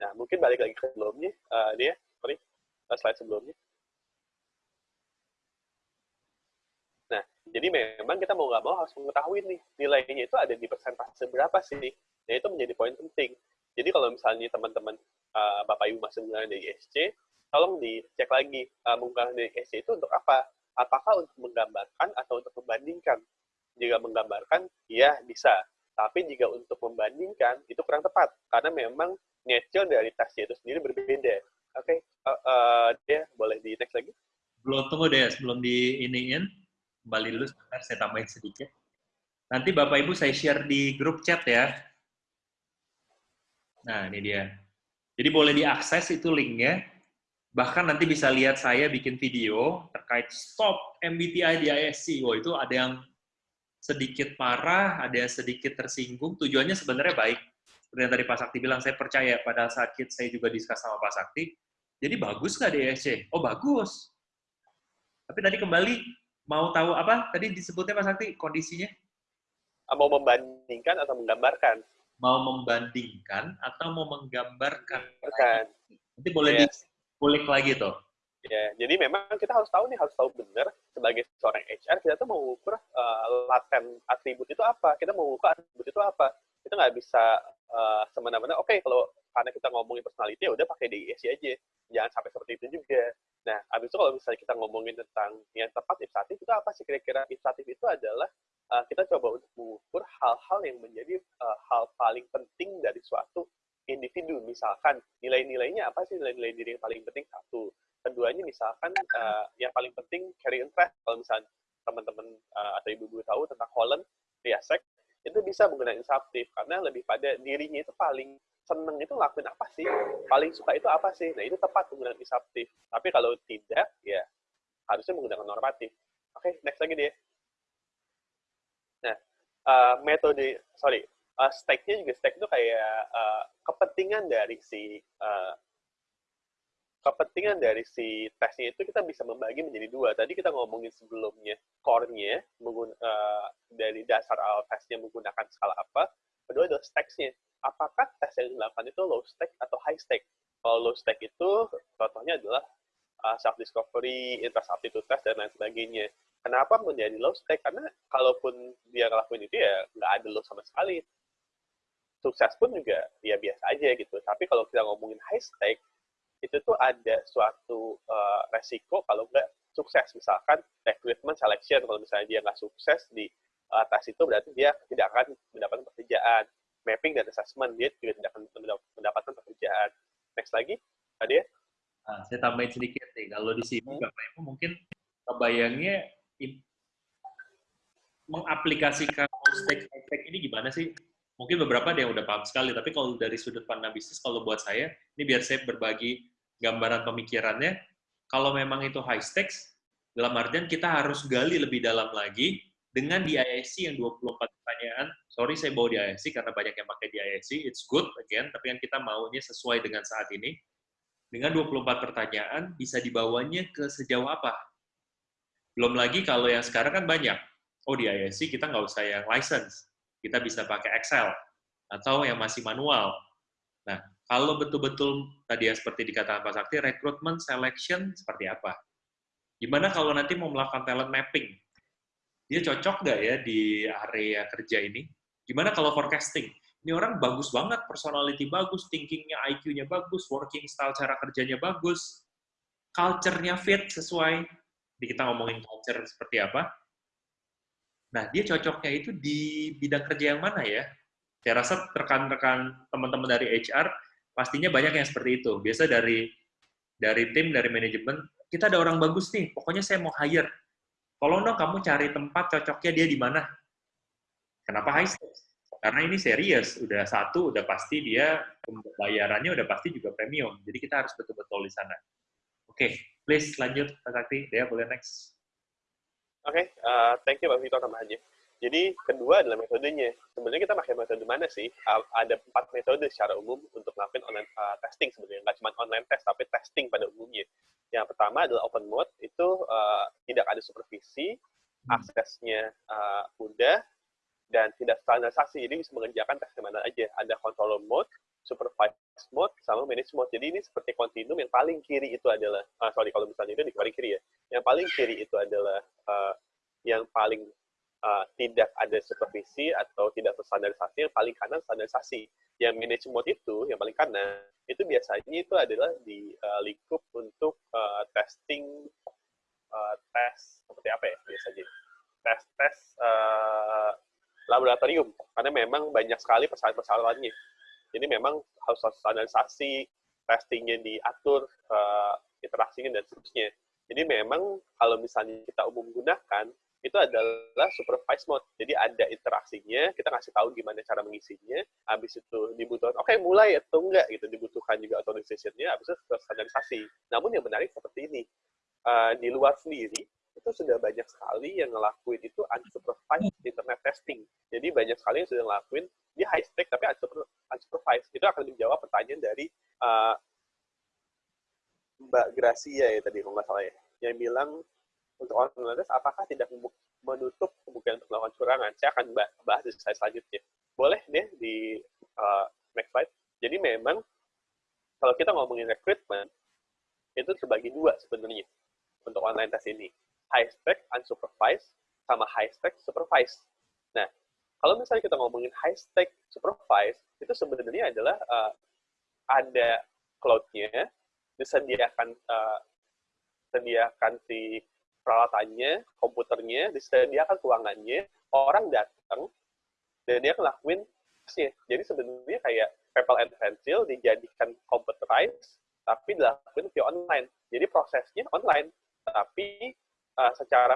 Nah, mungkin balik lagi ke sebelumnya, uh, dia, sorry, slide sebelumnya. Nah, jadi memang kita mau nggak mau harus mengetahui nih, nilainya itu ada di persentase berapa sih. Nah, itu menjadi poin penting. Jadi kalau misalnya teman-teman uh, Bapak Ibu masih menggunakan dari ISC, tolong dicek lagi uh, menggunakan dari ISC itu untuk apa? Apakah untuk menggambarkan atau untuk membandingkan? Jika menggambarkan, ya bisa. Tapi jika untuk membandingkan, itu kurang tepat. Karena memang nature dari tasnya itu sendiri berbeda. Oke, okay. uh, uh, dia boleh di next lagi? Belum tunggu deh, sebelum di iniin, kembali dulu sebentar, saya tambahin sedikit. Nanti Bapak Ibu saya share di grup chat ya. Nah, ini dia. Jadi boleh diakses itu linknya. Bahkan nanti bisa lihat saya bikin video terkait stop MBTI di ISC. Wah, itu ada yang sedikit parah, ada yang sedikit tersinggung. Tujuannya sebenarnya baik seperti yang tadi Pak Sakti bilang, saya percaya pada saat saya juga diskus sama Pak Sakti, jadi bagus nggak DSC? Oh bagus. Tapi tadi kembali mau tahu apa? Tadi disebutnya Mas Sakti kondisinya? Ah, mau membandingkan atau menggambarkan? Mau membandingkan atau mau menggambarkan? Bukan. Nanti boleh yes. dikulik lagi tuh. Ya, jadi memang kita harus tahu nih, harus tahu benar sebagai seorang HR, kita tuh mau ukur uh, laten atribut itu apa, kita mau ukur atribut itu apa. Kita nggak bisa uh, semena-mena, oke okay, kalau karena kita ngomongin personality ya udah pakai DISC aja. Jangan sampai seperti itu juga. Nah, habis itu kalau misalnya kita ngomongin tentang yang tepat inisiatif itu apa sih kira-kira inisiatif itu adalah uh, kita coba untuk mengukur hal-hal yang menjadi uh, hal paling penting dari suatu individu. Misalkan nilai-nilainya apa sih nilai-nilai diri yang paling penting satu keduanya misalkan uh, yang paling penting carry interest kalau misalnya teman-teman uh, atau ibu-ibu tahu tentang Holland Riasek itu bisa menggunakan inisiatif karena lebih pada dirinya itu paling seneng itu lakuin apa sih? Paling suka itu apa sih? Nah itu tepat menggunakan inisiatif. Tapi kalau tidak ya harusnya menggunakan normatif. Oke okay, next lagi deh. Nah uh, metode sorry uh, stake-nya juga stake itu kayak uh, kepentingan dari si uh, kepentingan dari si tesnya itu kita bisa membagi menjadi dua. Tadi kita ngomongin sebelumnya core-nya uh, dari dasar awal tesnya menggunakan skala apa. Kedua adalah stakes-nya. Apakah tes yang dilakukan itu low stake atau high stake? Kalau low stake itu contohnya adalah uh, self discovery, interest aptitude test dan lain sebagainya. Kenapa menjadi low stake? Karena kalaupun dia ngelakuin itu ya nggak ada low sama sekali. Sukses pun juga ya biasa aja gitu. Tapi kalau kita ngomongin high stake, itu tuh ada suatu uh, resiko kalau nggak sukses. Misalkan recruitment selection, kalau misalnya dia nggak sukses di tes itu berarti dia tidak akan mendapatkan pekerjaan. Mapping dan assessment, dia juga tidak akan mendapatkan pekerjaan. Next lagi, tadi ya? Nah, saya tambahin sedikit nih, kalau di sini hmm. Bapak Ibu mungkin kebayangnya mengaplikasikan stake effect ini gimana sih? mungkin beberapa ada yang udah paham sekali, tapi kalau dari sudut pandang bisnis, kalau buat saya, ini biar saya berbagi gambaran pemikirannya, kalau memang itu high stakes, dalam artian kita harus gali lebih dalam lagi, dengan di IIC yang 24 pertanyaan, sorry saya bawa di IIC karena banyak yang pakai di IIC, it's good again, tapi kan kita maunya sesuai dengan saat ini. Dengan 24 pertanyaan, bisa dibawanya ke sejauh apa? Belum lagi kalau yang sekarang kan banyak. Oh, di IIC kita nggak usah yang license kita bisa pakai Excel atau yang masih manual. Nah, kalau betul-betul tadi ya seperti dikatakan Pak Sakti, rekrutmen selection seperti apa? Gimana kalau nanti mau melakukan talent mapping? Dia cocok nggak ya di area kerja ini? Gimana kalau forecasting? Ini orang bagus banget, personality bagus, thinkingnya, IQ-nya bagus, working style cara kerjanya bagus, culture-nya fit sesuai. Di kita ngomongin culture seperti apa, Nah, dia cocoknya itu di bidang kerja yang mana ya? Saya rasa rekan-rekan teman-teman dari HR pastinya banyak yang seperti itu. Biasa dari dari tim, dari manajemen, kita ada orang bagus nih, pokoknya saya mau hire. Tolong dong kamu cari tempat cocoknya dia di mana. Kenapa high stakes? Karena ini serius, udah satu, udah pasti dia bayarannya udah pasti juga premium. Jadi kita harus betul-betul di sana. Oke, okay, please lanjut, Pak Sakti. Dia boleh next. Oke, okay, uh, thank you Pak Victor tambahannya. Jadi kedua adalah metodenya. Sebenarnya kita pakai metode mana sih? Ada empat metode secara umum untuk melakukan online uh, testing sebenarnya. Nggak cuma online test, tapi testing pada umumnya. Yang pertama adalah open mode, itu uh, tidak ada supervisi, hmm. aksesnya uh, mudah, dan tidak standarisasi. Jadi bisa mengerjakan tes mana aja. Ada control mode, supervised mode, sama manage mode. Jadi ini seperti continuum yang paling kiri itu adalah, uh, sorry kalau misalnya itu di paling kiri ya, yang paling kiri itu adalah uh, yang paling uh, tidak ada supervisi atau tidak terstandarisasi, yang paling kanan standarisasi. Yang manage mode itu, yang paling kanan, itu biasanya itu adalah di uh, lingkup untuk uh, testing, uh, tes seperti apa ya biasanya? Tes-tes uh, laboratorium, karena memang banyak sekali persyaratan-persyaratannya. Jadi memang harus standarisasi, testingnya diatur, uh, interaksinya dan seterusnya. Jadi memang kalau misalnya kita umum gunakan, itu adalah supervised mode. Jadi ada interaksinya, kita ngasih tahu gimana cara mengisinya, habis itu dibutuhkan, oke okay, mulai atau enggak gitu, dibutuhkan juga authorization-nya, habis itu standarisasi. Namun yang menarik seperti ini, uh, di luar sendiri, itu sudah banyak sekali yang ngelakuin itu unsupervised internet testing. Jadi banyak sekali yang sudah ngelakuin, dia high stake tapi unsupervised. Itu akan menjawab pertanyaan dari uh, Mbak Gracia ya tadi kalau nggak salah ya, yang bilang untuk online test apakah tidak menutup kemungkinan untuk melakukan curangan? Saya akan bahas di slide selanjutnya. Boleh deh di uh, next slide. Jadi memang kalau kita ngomongin recruitment, itu terbagi dua sebenarnya untuk online test ini. High spec unsupervised sama high spec supervised. Nah, kalau misalnya kita ngomongin high spec supervised, itu sebenarnya adalah uh, ada cloud-nya, disediakan uh, disediakan si peralatannya, komputernya, disediakan ruangannya, orang datang, dan dia ngelakuin tesnya. Jadi sebenarnya kayak paper and pencil dijadikan computerized, tapi dilakukan via online. Jadi prosesnya online, tapi uh, secara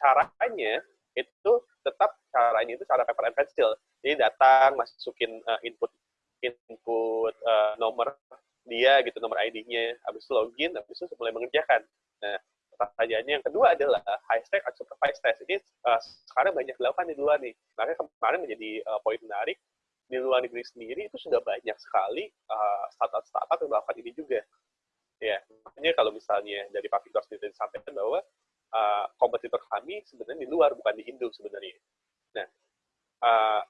caranya itu tetap caranya itu cara paper and pencil. Jadi datang, masukin uh, input input uh, nomor dia gitu, nomor ID-nya, habis login, habis itu mulai mengerjakan. Nah, pertanyaannya yang kedua adalah high stack atau supervised test. Ini uh, sekarang banyak dilakukan di luar nih. Makanya kemarin menjadi uh, poin menarik di luar negeri sendiri itu sudah banyak sekali uh, startup-startup yang melakukan ini juga. Ya, makanya kalau misalnya dari Pak Victor sendiri disampaikan bahwa uh, kompetitor kami sebenarnya di luar bukan di Indo sebenarnya. Nah, uh,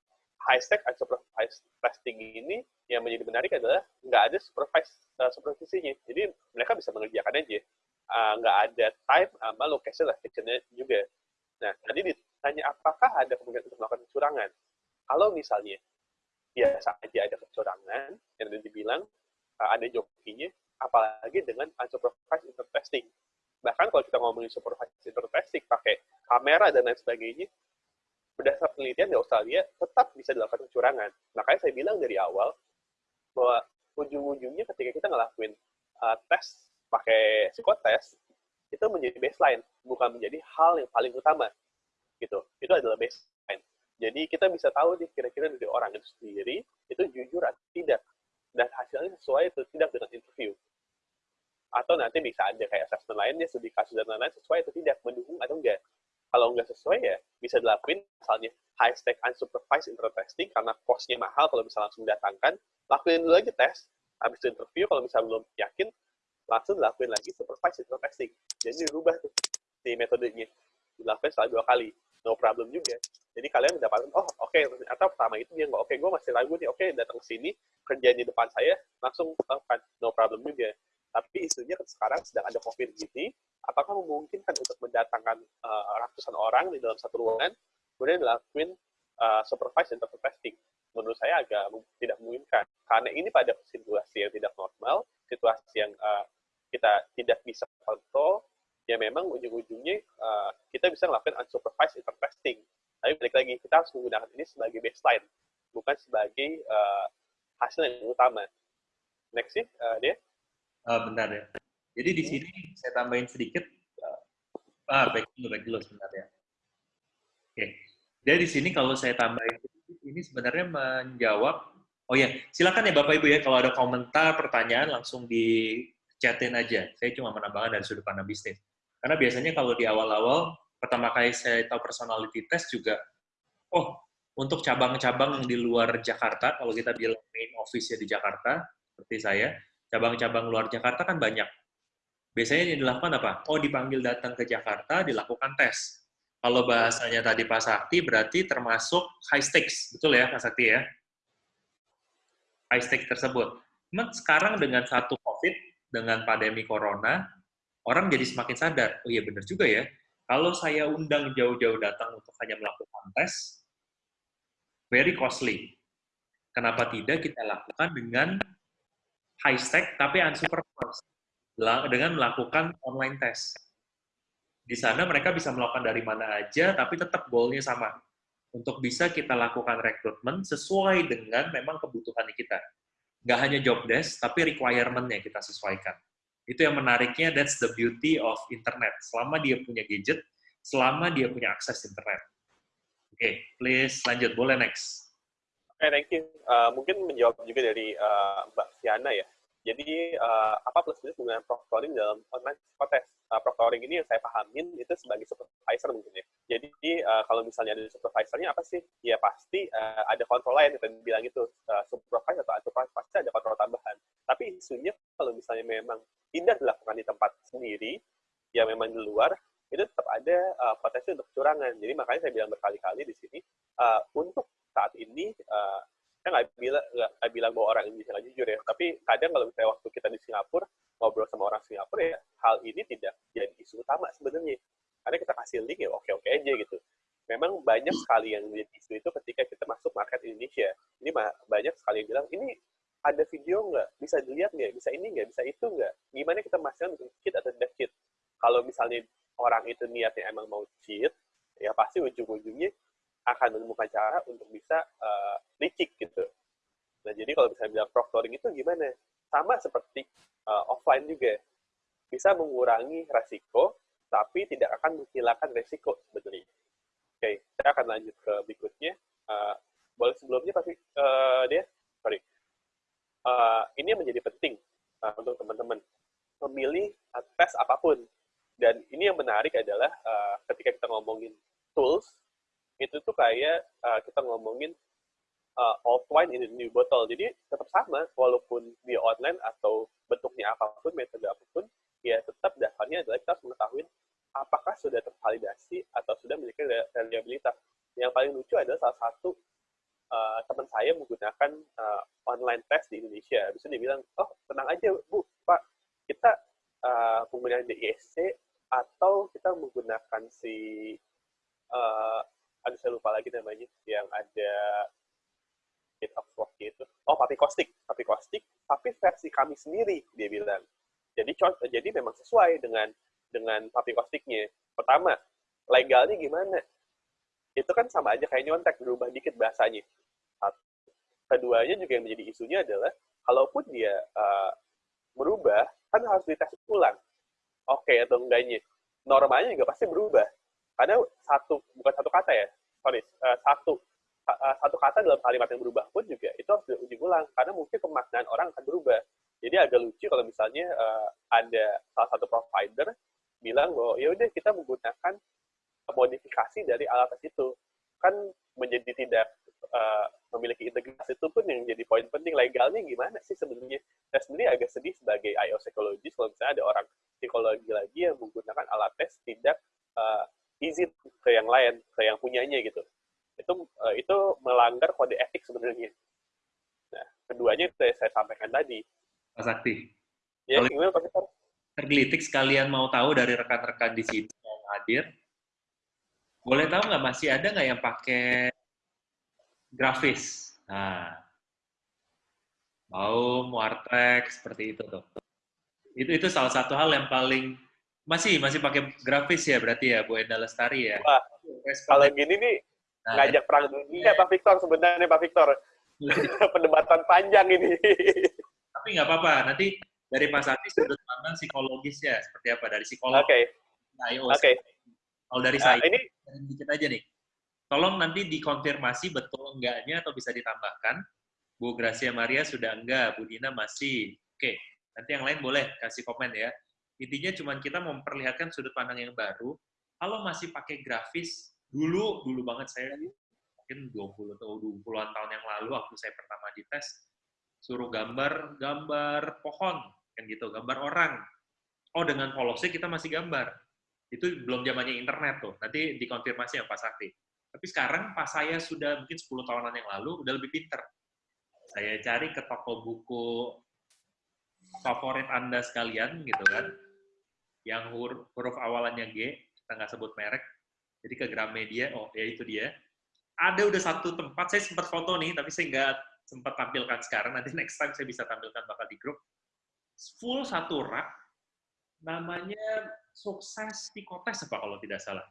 high stack atau supervised testing ini yang menjadi menarik adalah nggak ada supervised uh, supervisinya. Jadi mereka bisa mengerjakan aja. Uh, nggak ada time sama location lah, juga. Nah, tadi ditanya apakah ada kemungkinan untuk melakukan kecurangan. Kalau misalnya biasa aja ada kecurangan, yang tadi dibilang uh, ada jokinya, apalagi dengan unsupervised intertesting. Bahkan kalau kita ngomongin supervised intertesting pakai kamera dan lain sebagainya, berdasarkan penelitian di Australia tetap bisa dilakukan kecurangan. Makanya saya bilang dari awal bahwa ujung-ujungnya ketika kita ngelakuin uh, tes pakai psikotes itu menjadi baseline, bukan menjadi hal yang paling utama. Gitu. Itu adalah baseline. Jadi kita bisa tahu nih kira-kira dari orang itu sendiri itu jujur atau tidak dan hasilnya sesuai atau tidak dengan interview. Atau nanti bisa ada kayak assessment lainnya, studi kasus dan lain-lain sesuai atau tidak, mendukung atau enggak. Kalau enggak sesuai ya bisa dilakuin misalnya high stake unsupervised internet testing karena cost-nya mahal kalau bisa langsung datangkan, lakuin dulu aja tes, habis interview kalau misalnya belum yakin, langsung dilakuin lagi supervised internet testing. Jadi dirubah tuh si metodenya, dilakukan setelah dua kali no problem juga. Jadi kalian mendapatkan, oh oke, okay, ternyata pertama itu dia nggak, oke, okay, gue masih ragu nih, oke, okay, datang ke sini, kerjaan di depan saya, langsung lakukan, no problem juga. Tapi isunya kan sekarang sedang ada COVID gini, apakah memungkinkan untuk mendatangkan uh, ratusan orang di dalam satu ruangan, kemudian dilakuin uh, supervised internet testing? Menurut saya agak tidak memungkinkan. Karena ini pada situasi yang tidak normal, situasi yang uh, kita tidak bisa kontrol, ya memang ujung-ujungnya uh, kita bisa melakukan unsupervised intertesting. Tapi balik lagi, kita harus menggunakan ini sebagai baseline, bukan sebagai uh, hasil yang utama. Next sih, uh, dia. Uh, bentar ya. Jadi di sini saya tambahin sedikit. Uh, ah, baik dulu, baik dulu sebentar ya. Oke. Okay. Jadi di sini kalau saya tambahin ini sebenarnya menjawab. Oh ya, silakan ya Bapak Ibu ya kalau ada komentar, pertanyaan langsung di chatin aja. Saya cuma menambahkan dari sudut pandang bisnis. Karena biasanya kalau di awal-awal, pertama kali saya tahu personality test juga, oh, untuk cabang-cabang yang di luar Jakarta, kalau kita bilang main office ya di Jakarta, seperti saya, cabang-cabang luar Jakarta kan banyak. Biasanya yang dilakukan apa? Oh, dipanggil datang ke Jakarta, dilakukan tes. Kalau bahasanya tadi Pak Sakti, berarti termasuk high stakes. Betul ya, Pak Sakti ya? High stakes tersebut. Cuman sekarang dengan satu COVID, dengan pandemi Corona, orang jadi semakin sadar, oh iya benar juga ya, kalau saya undang jauh-jauh datang untuk hanya melakukan tes, very costly. Kenapa tidak kita lakukan dengan high stake tapi unsupervised dengan melakukan online test. Di sana mereka bisa melakukan dari mana aja, tapi tetap goalnya sama. Untuk bisa kita lakukan rekrutmen sesuai dengan memang kebutuhan kita. Nggak hanya job desk, tapi requirement-nya kita sesuaikan. Itu yang menariknya, that's the beauty of internet. Selama dia punya gadget, selama dia punya akses internet. Oke, okay, please lanjut. Boleh next. Oke, okay, thank you. Uh, mungkin menjawab juga dari uh, Mbak Fiana ya. Jadi, uh, apa plus minus menggunakan proctoring dalam online psikotes? Uh, proctoring ini yang saya pahamin itu sebagai supervisor mungkin ya. Jadi, uh, kalau misalnya ada supervisornya apa sih? Ya pasti uh, ada kontrol lain yang tadi bilang itu. Uh, supervisor atau unsupervised pasti ada kontrol tambahan. Tapi isunya kalau misalnya memang tidak dilakukan di tempat sendiri, ya memang di luar, itu tetap ada uh, potensi untuk kecurangan. Jadi makanya saya bilang berkali-kali di sini uh, untuk saat ini uh, saya nggak bilang nggak bilang bahwa orang Indonesia nggak jujur ya, tapi kadang kalau misalnya waktu kita di Singapura ngobrol sama orang Singapura ya hal ini tidak jadi isu utama sebenarnya. Karena kita kasih link ya oke-oke aja gitu. Memang banyak sekali yang menjadi isu itu ketika kita masuk market Indonesia. Ini banyak sekali yang bilang ini ada video nggak? Bisa dilihat nggak? Bisa ini nggak? Bisa itu nggak? Gimana kita memastikan cheat atau tidak cheat? Kalau misalnya orang itu niatnya emang mau cheat, ya pasti ujung-ujungnya akan menemukan cara untuk bisa uh, licik gitu. Nah, jadi kalau misalnya bilang proctoring itu gimana? Sama seperti uh, offline juga. Bisa mengurangi resiko, tapi tidak akan menghilangkan resiko sebetulnya. Oke, okay, saya akan lanjut ke berikutnya. Uh, boleh sebelumnya, tapi uh, dia, sorry. Uh, ini menjadi penting uh, untuk teman-teman. Memilih tes apa pun. Dan ini yang menarik adalah uh, ketika kita ngomongin tools, itu tuh kayak uh, kita ngomongin uh, old wine in a new bottle. Jadi tetap sama, walaupun dia online atau bentuknya apa pun, metode apa pun, ya tetap dasarnya adalah kita harus mengetahui apakah sudah tervalidasi atau sudah memiliki reliabilitas. Yang paling lucu adalah salah satu uh, teman saya menggunakan uh, online test di Indonesia. Bisa dia bilang, oh tenang aja Bu, Pak, kita uh, menggunakan DISC atau kita menggunakan si aduh saya lupa lagi namanya. Yang ada hit of itu oh papi kostik papi kostik tapi versi kami sendiri dia bilang. Jadi jadi memang sesuai dengan dengan papi kostiknya pertama legalnya gimana? Itu kan sama aja kayak nyontek berubah dikit bahasanya. Keduanya juga yang menjadi isunya adalah kalaupun dia uh, berubah kan harus dites ulang. Oke okay, atau enggaknya. Normalnya juga pasti berubah karena satu bukan satu kata ya sorry uh, satu uh, satu kata dalam kalimat yang berubah pun juga itu harus diuji ulang karena mungkin pemaknaan orang akan berubah. Jadi agak lucu kalau misalnya uh, ada salah satu provider bilang bahwa ya udah kita menggunakan modifikasi dari alat tes itu. Kan menjadi tidak memiliki integrasi itu pun yang jadi poin penting. Legalnya gimana sih sebenarnya? Saya sendiri agak sedih sebagai IO psikologis kalau misalnya ada orang psikologi lagi yang menggunakan alat tes tidak uh, izin ke yang lain, ke yang punyanya gitu. Itu uh, itu melanggar kode etik sebenarnya. Nah, keduanya itu saya sampaikan tadi. Pak Sakti. Ya, Kalau gimana Pak Sakti? Tergelitik sekalian mau tahu dari rekan-rekan di sini yang hadir, boleh tahu nggak masih ada nggak yang pakai grafis? Nah, mau Wartek seperti itu tuh. Itu itu salah satu hal yang paling masih, masih pakai grafis ya berarti ya, Bu Enda Lestari ya? Wah, kalau gini nih, nah, ngajak perang dunia Pak Victor sebenarnya Pak Victor. Perdebatan panjang ini. Tapi nggak apa-apa, nanti dari Pak Sati sudut pandang psikologis ya, seperti apa? Dari psikolog. Oke. Okay. Oke. Okay. Kalau dari nah, saya, ini dikit aja nih. Tolong nanti dikonfirmasi betul enggaknya atau bisa ditambahkan. Bu Gracia Maria sudah enggak, Bu Dina masih. Oke, nanti yang lain boleh kasih komen ya. Intinya cuma kita memperlihatkan sudut pandang yang baru. Kalau masih pakai grafis, dulu, dulu banget saya, mungkin 20 atau 20-an tahun yang lalu, waktu saya pertama dites, suruh gambar, gambar pohon, kan gitu, gambar orang. Oh, dengan polosnya kita masih gambar. Itu belum zamannya internet tuh, nanti dikonfirmasi ya Pak Sakti. Tapi sekarang pas saya sudah mungkin 10 tahunan yang lalu, udah lebih pinter. Saya cari ke toko buku favorit Anda sekalian, gitu kan yang huruf, huruf awalannya G, kita nggak sebut merek, jadi ke Gramedia, oh ya itu dia. Ada udah satu tempat, saya sempat foto nih, tapi saya nggak sempat tampilkan sekarang, nanti next time saya bisa tampilkan bakal di grup. Full satu rak, namanya sukses psikotes apa kalau tidak salah.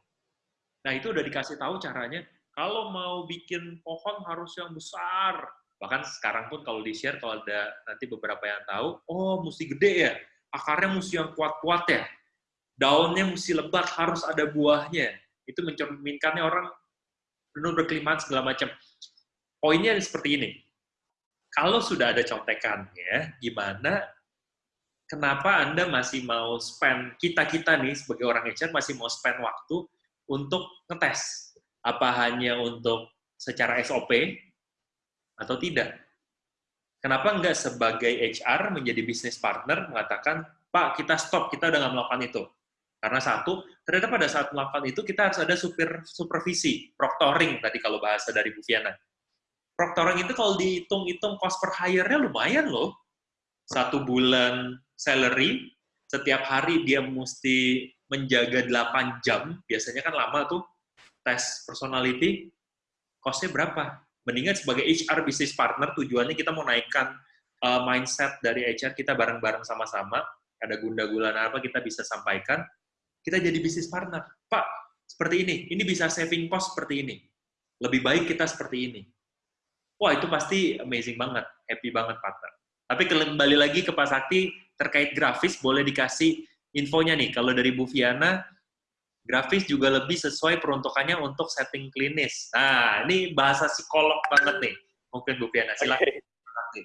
Nah itu udah dikasih tahu caranya, kalau mau bikin pohon harus yang besar. Bahkan sekarang pun kalau di-share, kalau ada nanti beberapa yang tahu, oh mesti gede ya, akarnya mesti yang kuat-kuat ya daunnya mesti lebat, harus ada buahnya. Itu mencerminkannya orang penuh berkelimpahan segala macam. Poinnya seperti ini. Kalau sudah ada contekannya, gimana kenapa Anda masih mau spend, kita-kita nih sebagai orang HR masih mau spend waktu untuk ngetes? Apa hanya untuk secara SOP atau tidak? Kenapa enggak sebagai HR menjadi bisnis partner mengatakan, Pak, kita stop, kita udah nggak melakukan itu Karena satu, ternyata pada saat melakukan itu kita harus ada super, supervisi, proctoring tadi kalau bahasa dari Bu Fiana. Proctoring itu kalau dihitung-hitung cost per hire-nya lumayan loh. Satu bulan salary, setiap hari dia mesti menjaga 8 jam, biasanya kan lama tuh tes personality, cost-nya berapa? Mendingan sebagai HR business partner, tujuannya kita mau naikkan uh, mindset dari HR kita bareng-bareng sama-sama, ada gunda-gulana apa kita bisa sampaikan, kita jadi bisnis partner. Pak, seperti ini, ini bisa saving cost seperti ini. Lebih baik kita seperti ini. Wah, itu pasti amazing banget, happy banget partner. Tapi kembali lagi ke Pak Sakti, terkait grafis, boleh dikasih infonya nih. Kalau dari Bu Fiana, grafis juga lebih sesuai peruntukannya untuk setting klinis. Nah, ini bahasa psikolog banget nih. Mungkin Bu Fiana, silakan. Okay.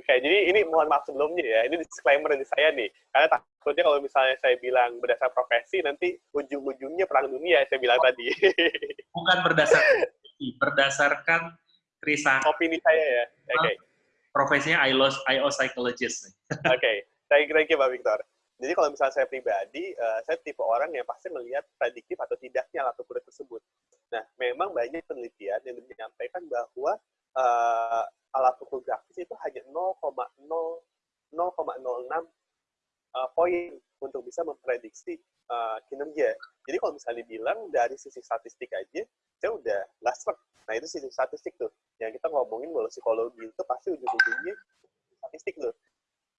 Oke, jadi ini mohon maaf sebelumnya ya, ini disclaimer dari saya nih. Karena takutnya kalau misalnya saya bilang berdasar profesi, nanti ujung-ujungnya perang dunia, saya bilang oh. tadi. Bukan berdasarkan berdasarkan Krisa. Opini saya ya, oke. Okay. Profesinya IO, IO psychologist. oke, okay. thank thank you Pak Victor. Jadi kalau misalnya saya pribadi, uh, saya tipe orang yang pasti melihat prediktif atau tidaknya alat ukur tersebut. Nah, memang banyak penelitian yang menyampaikan bahwa uh, alat ukur grafis itu hanya 0,06 uh, poin untuk bisa memprediksi uh, kinerja. Jadi kalau misalnya dibilang dari sisi statistik aja, saya udah nggak Nah itu sisi statistik tuh. Yang kita ngomongin kalau psikologi itu pasti ujung-ujungnya statistik tuh.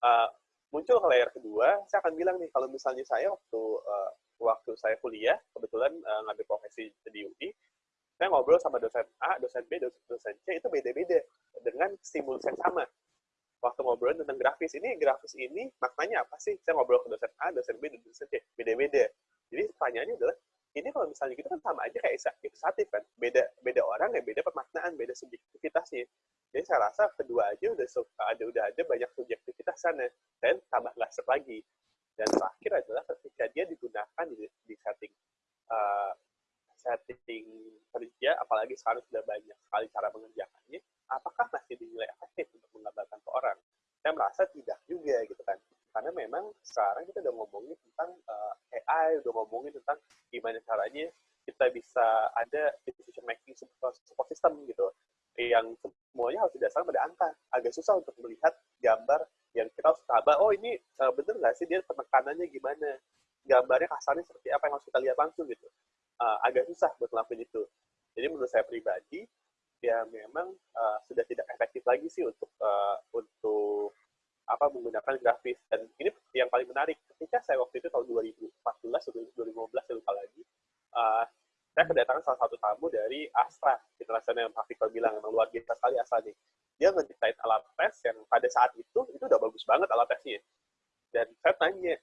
Uh, muncul ke layar kedua, saya akan bilang nih kalau misalnya saya waktu uh, waktu saya kuliah, kebetulan uh, ngambil profesi di UI, saya ngobrol sama dosen A, dosen B, dosen, dosen C itu beda-beda dengan stimulus yang sama. Waktu ngobrol tentang grafis ini, grafis ini maknanya apa sih? Saya ngobrol ke dosen A, dosen B, dosen C, beda-beda. Jadi pertanyaannya adalah, ini kalau misalnya kita kan sama aja kayak ilustratif kan, beda beda orang ya beda pemaknaan, beda subjektivitasnya. Jadi saya rasa kedua aja udah ada udah ada banyak subjektivitas sana dan tambah laser lagi. Dan terakhir adalah ketika dia digunakan di, di setting uh, setting kerja, apalagi sekarang sudah banyak sekali cara mengerjakannya, apakah masih dinilai efektif untuk menggambarkan ke orang? Saya merasa tidak juga gitu kan. Karena memang sekarang kita udah ngomongin tentang uh, eh, AI, udah ngomongin tentang gimana caranya kita bisa ada decision making support system gitu yang semuanya harus didasarkan pada angka. Agak susah untuk melihat gambar yang kita harus tabah, oh ini uh, bener nggak sih dia penekanannya gimana? Gambarnya kasarnya seperti apa yang harus kita lihat langsung gitu uh, agak susah buat ngelakuin itu. Jadi menurut saya pribadi, ya memang uh, sudah tidak efektif lagi sih untuk uh, untuk apa menggunakan grafis. Dan ini yang paling menarik. Ketika saya waktu itu tahun 2014 atau 2015 saya lupa lagi, uh, saya kedatangan salah satu tamu dari Astra internasional yang Pak Victor bilang memang luar biasa sekali Astra nih. Dia ngedesain alat tes yang pada saat itu itu udah bagus banget alat tesnya. Dan saya tanya,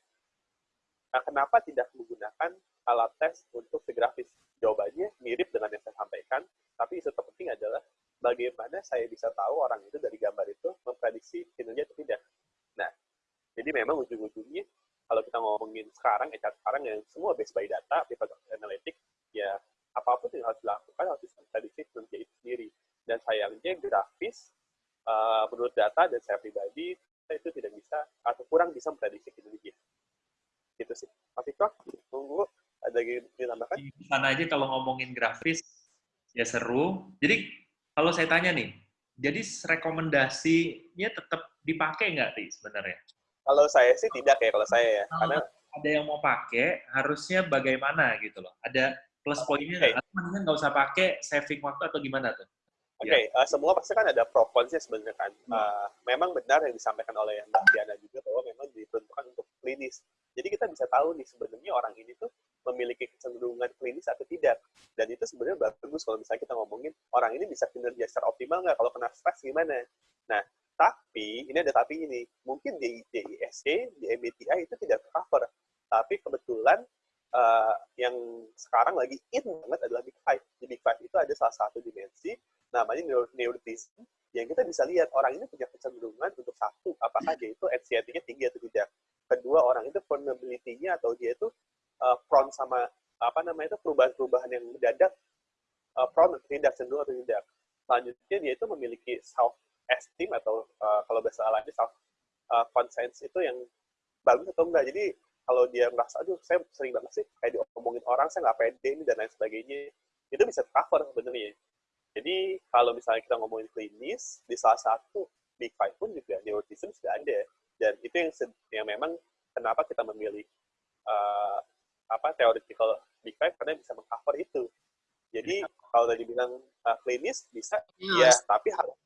nah, kenapa tidak menggunakan alat tes untuk si grafis? Jawabannya mirip dengan yang saya sampaikan, tapi isu terpenting adalah bagaimana saya bisa tahu orang itu dari gambar itu memprediksi kinerja atau tidak. Nah, jadi memang ujung-ujungnya kalau kita ngomongin sekarang, HR sekarang yang semua based by data, pivot analytics, ya apa pun yang harus dilakukan harus bisa prediksi kinerja itu sendiri. Dan sayangnya grafis, uh, menurut data dan saya pribadi, itu tidak bisa atau kurang bisa memprediksi kinerja. Gitu sih. Mas Victor, tunggu ada yang ditambahkan? Di sana aja kalau ngomongin grafis, ya seru. Jadi kalau saya tanya nih, jadi rekomendasinya tetap dipakai nggak sih sebenarnya? Kalau saya sih tidak ya, kalau saya ya. Kalau Karena ada yang mau pakai, harusnya bagaimana gitu loh. Ada plus poinnya okay. nggak? nggak usah pakai saving waktu atau gimana tuh? Oke, okay, ya. uh, semua pasti kan ada pro kontra sebenarnya kan. Uh, memang benar yang disampaikan oleh Mbak Diana juga bahwa memang diperuntukkan untuk klinis. Jadi kita bisa tahu nih sebenarnya orang ini tuh memiliki kecenderungan klinis atau tidak. Dan itu sebenarnya bagus kalau misalnya kita ngomongin orang ini bisa kinerja secara optimal nggak kalau kena stres gimana. Nah, tapi ini ada tapi ini. Mungkin di DISC, di MBTI itu tidak cover. Tapi kebetulan uh, yang sekarang lagi in banget adalah Big Five. Di Big Five itu ada salah satu dimensi namanya neuroticism yang kita bisa lihat orang ini punya kecenderungan untuk satu apakah dia itu anxiety-nya tinggi atau tidak kedua orang itu vulnerability-nya atau dia itu prone sama apa namanya itu perubahan-perubahan yang mendadak uh, prone atau tidak cenderung atau tidak selanjutnya dia itu memiliki self esteem atau uh, kalau bahasa lainnya self uh, conscience itu yang bagus atau enggak jadi kalau dia merasa, aduh saya sering banget sih kayak diomongin orang, saya nggak pede ini dan lain sebagainya, itu bisa cover sebenarnya. Jadi kalau misalnya kita ngomongin klinis, di salah satu Big Five pun juga neurotism sudah ada. Dan itu yang, yang memang kenapa kita memilih uh, apa theoretical Big Five karena bisa mengcover itu. Jadi kalau tadi bilang uh, klinis bisa, ya, yes. tapi harus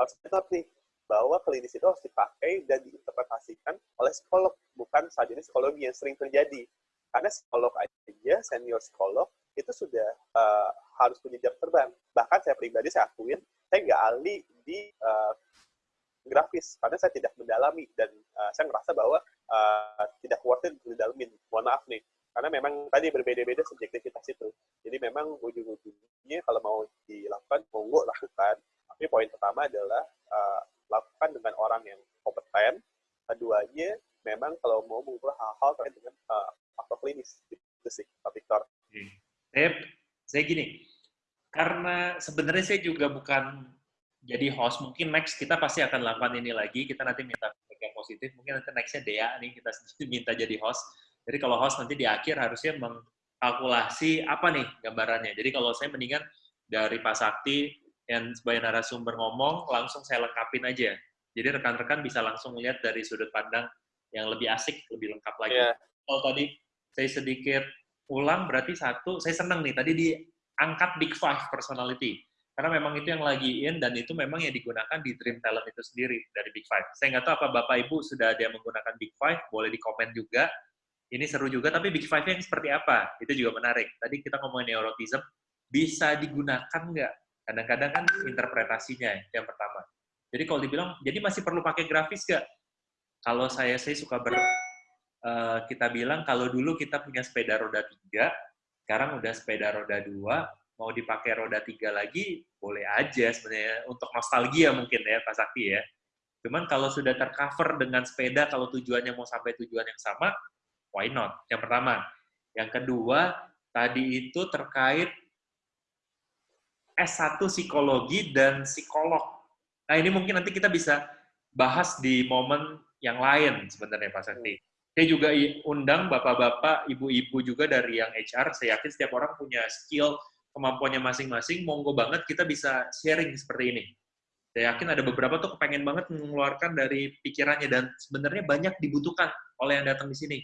harus tetap nih bahwa klinis itu harus dipakai dan diinterpretasikan oleh psikolog, bukan saja ini psikologi yang sering terjadi. Karena psikolog aja, senior psikolog, itu sudah uh, harus punya jam terbang. Bahkan saya pribadi, saya akuin, saya nggak ahli di uh, grafis, karena saya tidak mendalami, dan uh, saya ngerasa bahwa uh, tidak worth it didalamin. Mohon maaf nih, karena memang tadi berbeda-beda subjektivitas itu. Jadi memang ujung-ujungnya kalau mau dilakukan, monggo lakukan. Tapi poin pertama adalah uh, lakukan dengan orang yang kompeten. Keduanya, memang kalau mau mengukur hal-hal terkait dengan uh, faktor klinis. Itu sih, Pak Victor. Saya, saya gini, karena sebenarnya saya juga bukan jadi host, mungkin next kita pasti akan lakukan ini lagi, kita nanti minta yang positif, mungkin nanti nextnya Dea nih, kita minta jadi host, jadi kalau host nanti di akhir harusnya mengkalkulasi apa nih gambarannya. Jadi kalau saya mendingan dari Pak Sakti yang sebagai narasumber ngomong, langsung saya lengkapin aja. Jadi rekan-rekan bisa langsung lihat dari sudut pandang yang lebih asik, lebih lengkap lagi. Yeah. Kalau tadi saya sedikit ulang, berarti satu, saya senang nih, tadi diangkat Big Five personality. Karena memang itu yang lagi in, dan itu memang yang digunakan di Dream Talent itu sendiri, dari Big Five. Saya nggak tahu apa Bapak Ibu sudah ada yang menggunakan Big Five, boleh di komen juga ini seru juga, tapi Big Five yang seperti apa? Itu juga menarik. Tadi kita ngomongin neurotism, bisa digunakan nggak? Kadang-kadang kan interpretasinya yang pertama. Jadi kalau dibilang, jadi masih perlu pakai grafis nggak? Kalau saya, saya suka ber, uh, kita bilang kalau dulu kita punya sepeda roda tiga, sekarang udah sepeda roda dua, mau dipakai roda tiga lagi, boleh aja sebenarnya untuk nostalgia mungkin ya Pak Sakti ya. Cuman kalau sudah tercover dengan sepeda, kalau tujuannya mau sampai tujuan yang sama, why not? Yang pertama. Yang kedua, tadi itu terkait S1 psikologi dan psikolog. Nah, ini mungkin nanti kita bisa bahas di momen yang lain sebenarnya Pak Sakti. Saya juga undang bapak-bapak, ibu-ibu juga dari yang HR. Saya yakin setiap orang punya skill, kemampuannya masing-masing. Monggo banget kita bisa sharing seperti ini. Saya yakin ada beberapa tuh kepengen banget mengeluarkan dari pikirannya dan sebenarnya banyak dibutuhkan oleh yang datang di sini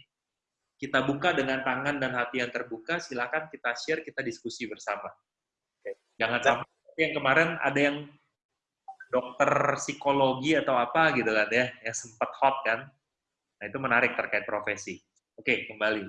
kita buka dengan tangan dan hati yang terbuka, silakan kita share, kita diskusi bersama. Oke. Jangan sampai yang kemarin ada yang dokter psikologi atau apa gitu kan ya, yang sempat hot kan. Nah itu menarik terkait profesi. Oke, kembali.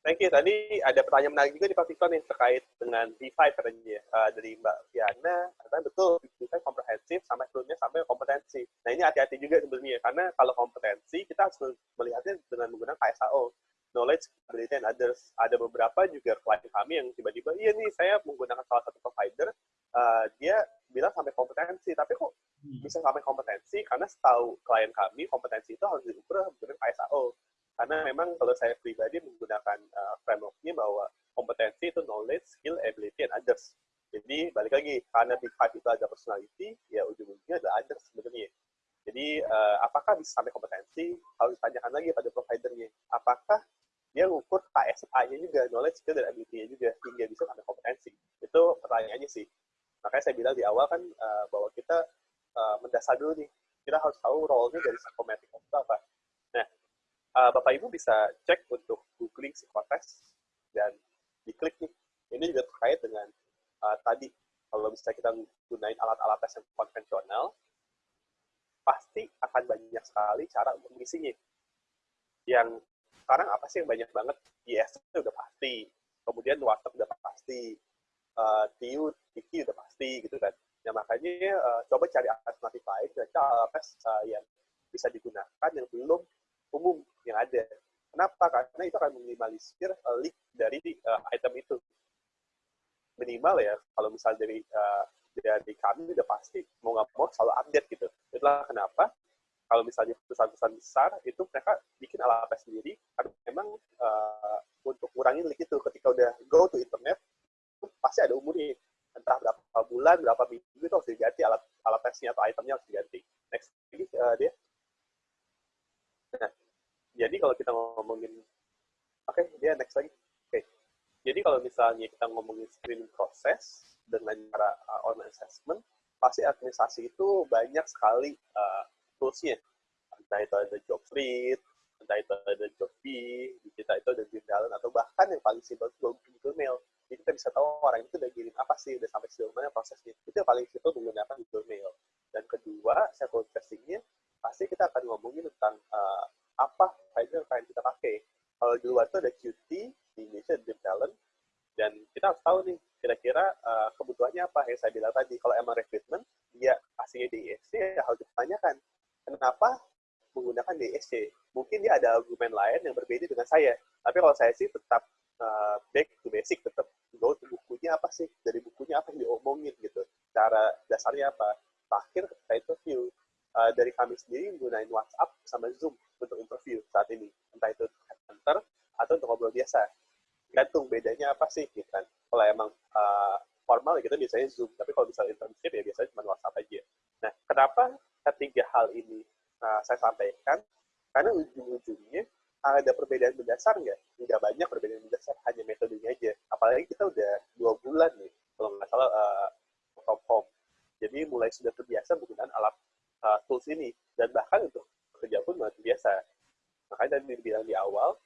Thank you. Tadi ada pertanyaan menarik juga di Pak Victor nih terkait dengan D5 katanya uh, dari Mbak Fiana. Karena betul D5 komprehensif sampai turunnya sampai kompetensi. Nah ini hati-hati juga sebenarnya karena kalau kompetensi kita harus melihatnya dengan menggunakan KSAO knowledge, ability, and others. Ada beberapa juga klien kami yang tiba-tiba, iya nih saya menggunakan salah satu provider, uh, dia bilang sampai kompetensi, tapi kok hmm. bisa sampai kompetensi? Karena setahu klien kami, kompetensi itu harus diukur dengan KSAO. Karena memang kalau saya pribadi menggunakan uh, framework-nya bahwa kompetensi itu knowledge, skill, ability, and others. Jadi balik lagi, karena Big Five itu ada personality, ya ujung-ujungnya ada others sebenarnya. Jadi uh, apakah bisa sampai kompetensi? Harus ditanyakan lagi pada providernya. Apakah dia ngukur KSA-nya juga, knowledge, skill, dan ability-nya juga, hingga bisa sampai kompetensi. Itu pertanyaannya sih. Makanya saya bilang di awal kan uh, bahwa kita uh, mendasar dulu nih. Kita harus tahu role-nya dari psikometrik itu apa uh, Bapak Ibu bisa cek untuk googling psikotes dan diklik nih. Ini juga terkait dengan uh, tadi kalau bisa kita gunain alat-alat tes yang konvensional, pasti akan banyak sekali cara untuk mengisinya. Yang sekarang apa sih yang banyak banget? IS itu udah pasti, kemudian WhatsApp udah pasti, uh, TIU, Tiki udah pasti gitu kan. Ya makanya coba cari alternatif lain, kira alat tes yang bisa digunakan yang belum umum yang ada. Kenapa? Karena itu akan meminimalisir uh, leak dari uh, item itu. Minimal ya, kalau misal dari uh, dari kami udah pasti mau nggak mau selalu update gitu. Itulah kenapa kalau misalnya perusahaan-perusahaan besar itu mereka bikin alat sendiri karena memang uh, untuk kurangi leak itu ketika udah go to internet pasti ada umurnya entah berapa bulan berapa minggu itu harus diganti alat alat tesnya atau itemnya harus diganti next lagi uh, dia nah jadi kalau kita ngomongin, oke, okay, dia next lagi. Oke, okay. jadi kalau misalnya kita ngomongin screening proses dengan cara uh, online assessment, pasti administrasi itu banyak sekali uh, toolsnya. Entah itu ada job read, entah itu ada job B, kita itu ada dream atau bahkan yang paling simpel itu Google Mail. Jadi kita bisa tahu orang itu udah kirim apa sih, udah sampai sejauh mana prosesnya. Itu yang paling simpel menggunakan Google Mail. Dan kedua, cycle testingnya, pasti kita akan ngomongin tentang uh, apa finder yang kita pakai. Kalau di luar itu ada QT, di Indonesia ada talent, dan kita harus tahu nih, kira-kira uh, kebutuhannya apa yang saya bilang tadi. Kalau emang recruitment, dia aslinya di ISC, ya harus ditanyakan. Kenapa menggunakan DSC. Mungkin dia ada argumen lain yang berbeda dengan saya. Tapi kalau saya sih tetap uh, back to basic, tetap go to bukunya apa sih, dari bukunya apa yang diomongin gitu. Cara dasarnya apa. Terakhir ketika interview, uh, dari kami sendiri menggunakan WhatsApp sama Zoom untuk interview saat ini. Entah itu headhunter atau untuk ngobrol biasa. Gantung bedanya apa sih gitu kan. Kalau emang uh, formal ya kita biasanya Zoom, tapi kalau misalnya internship ya biasanya cuma WhatsApp aja. Nah, kenapa ketiga hal ini uh, saya sampaikan karena ujung-ujungnya ada perbedaan mendasar nggak? Nggak banyak perbedaan mendasar, hanya metodenya aja. Apalagi kita udah dua bulan nih, kalau nggak salah uh, from home. Jadi mulai sudah terbiasa menggunakan alat uh, tools ini. Dan bahkan untuk kerja pun mulai terbiasa. Makanya tadi dibilang di awal,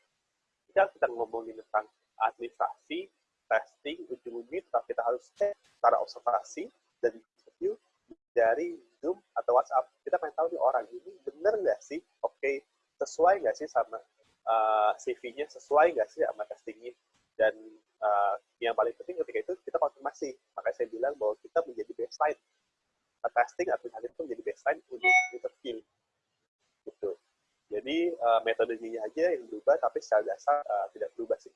kita kita ngomongin tentang administrasi, testing, ujung-ujungnya kita harus cek secara observasi dan interview dari Zoom atau WhatsApp. Kita pengen tahu nih orang ini bener nggak sih, oke, okay, sesuai nggak sih sama uh, CV-nya, sesuai nggak sih sama testingnya. Dan uh, yang paling penting ketika itu kita konfirmasi. Makanya saya bilang bahwa kita menjadi baseline. Testing hadir itu menjadi baseline untuk interview. Gitu. Jadi uh, metodenya aja yang berubah, tapi secara dasar uh, tidak berubah sih.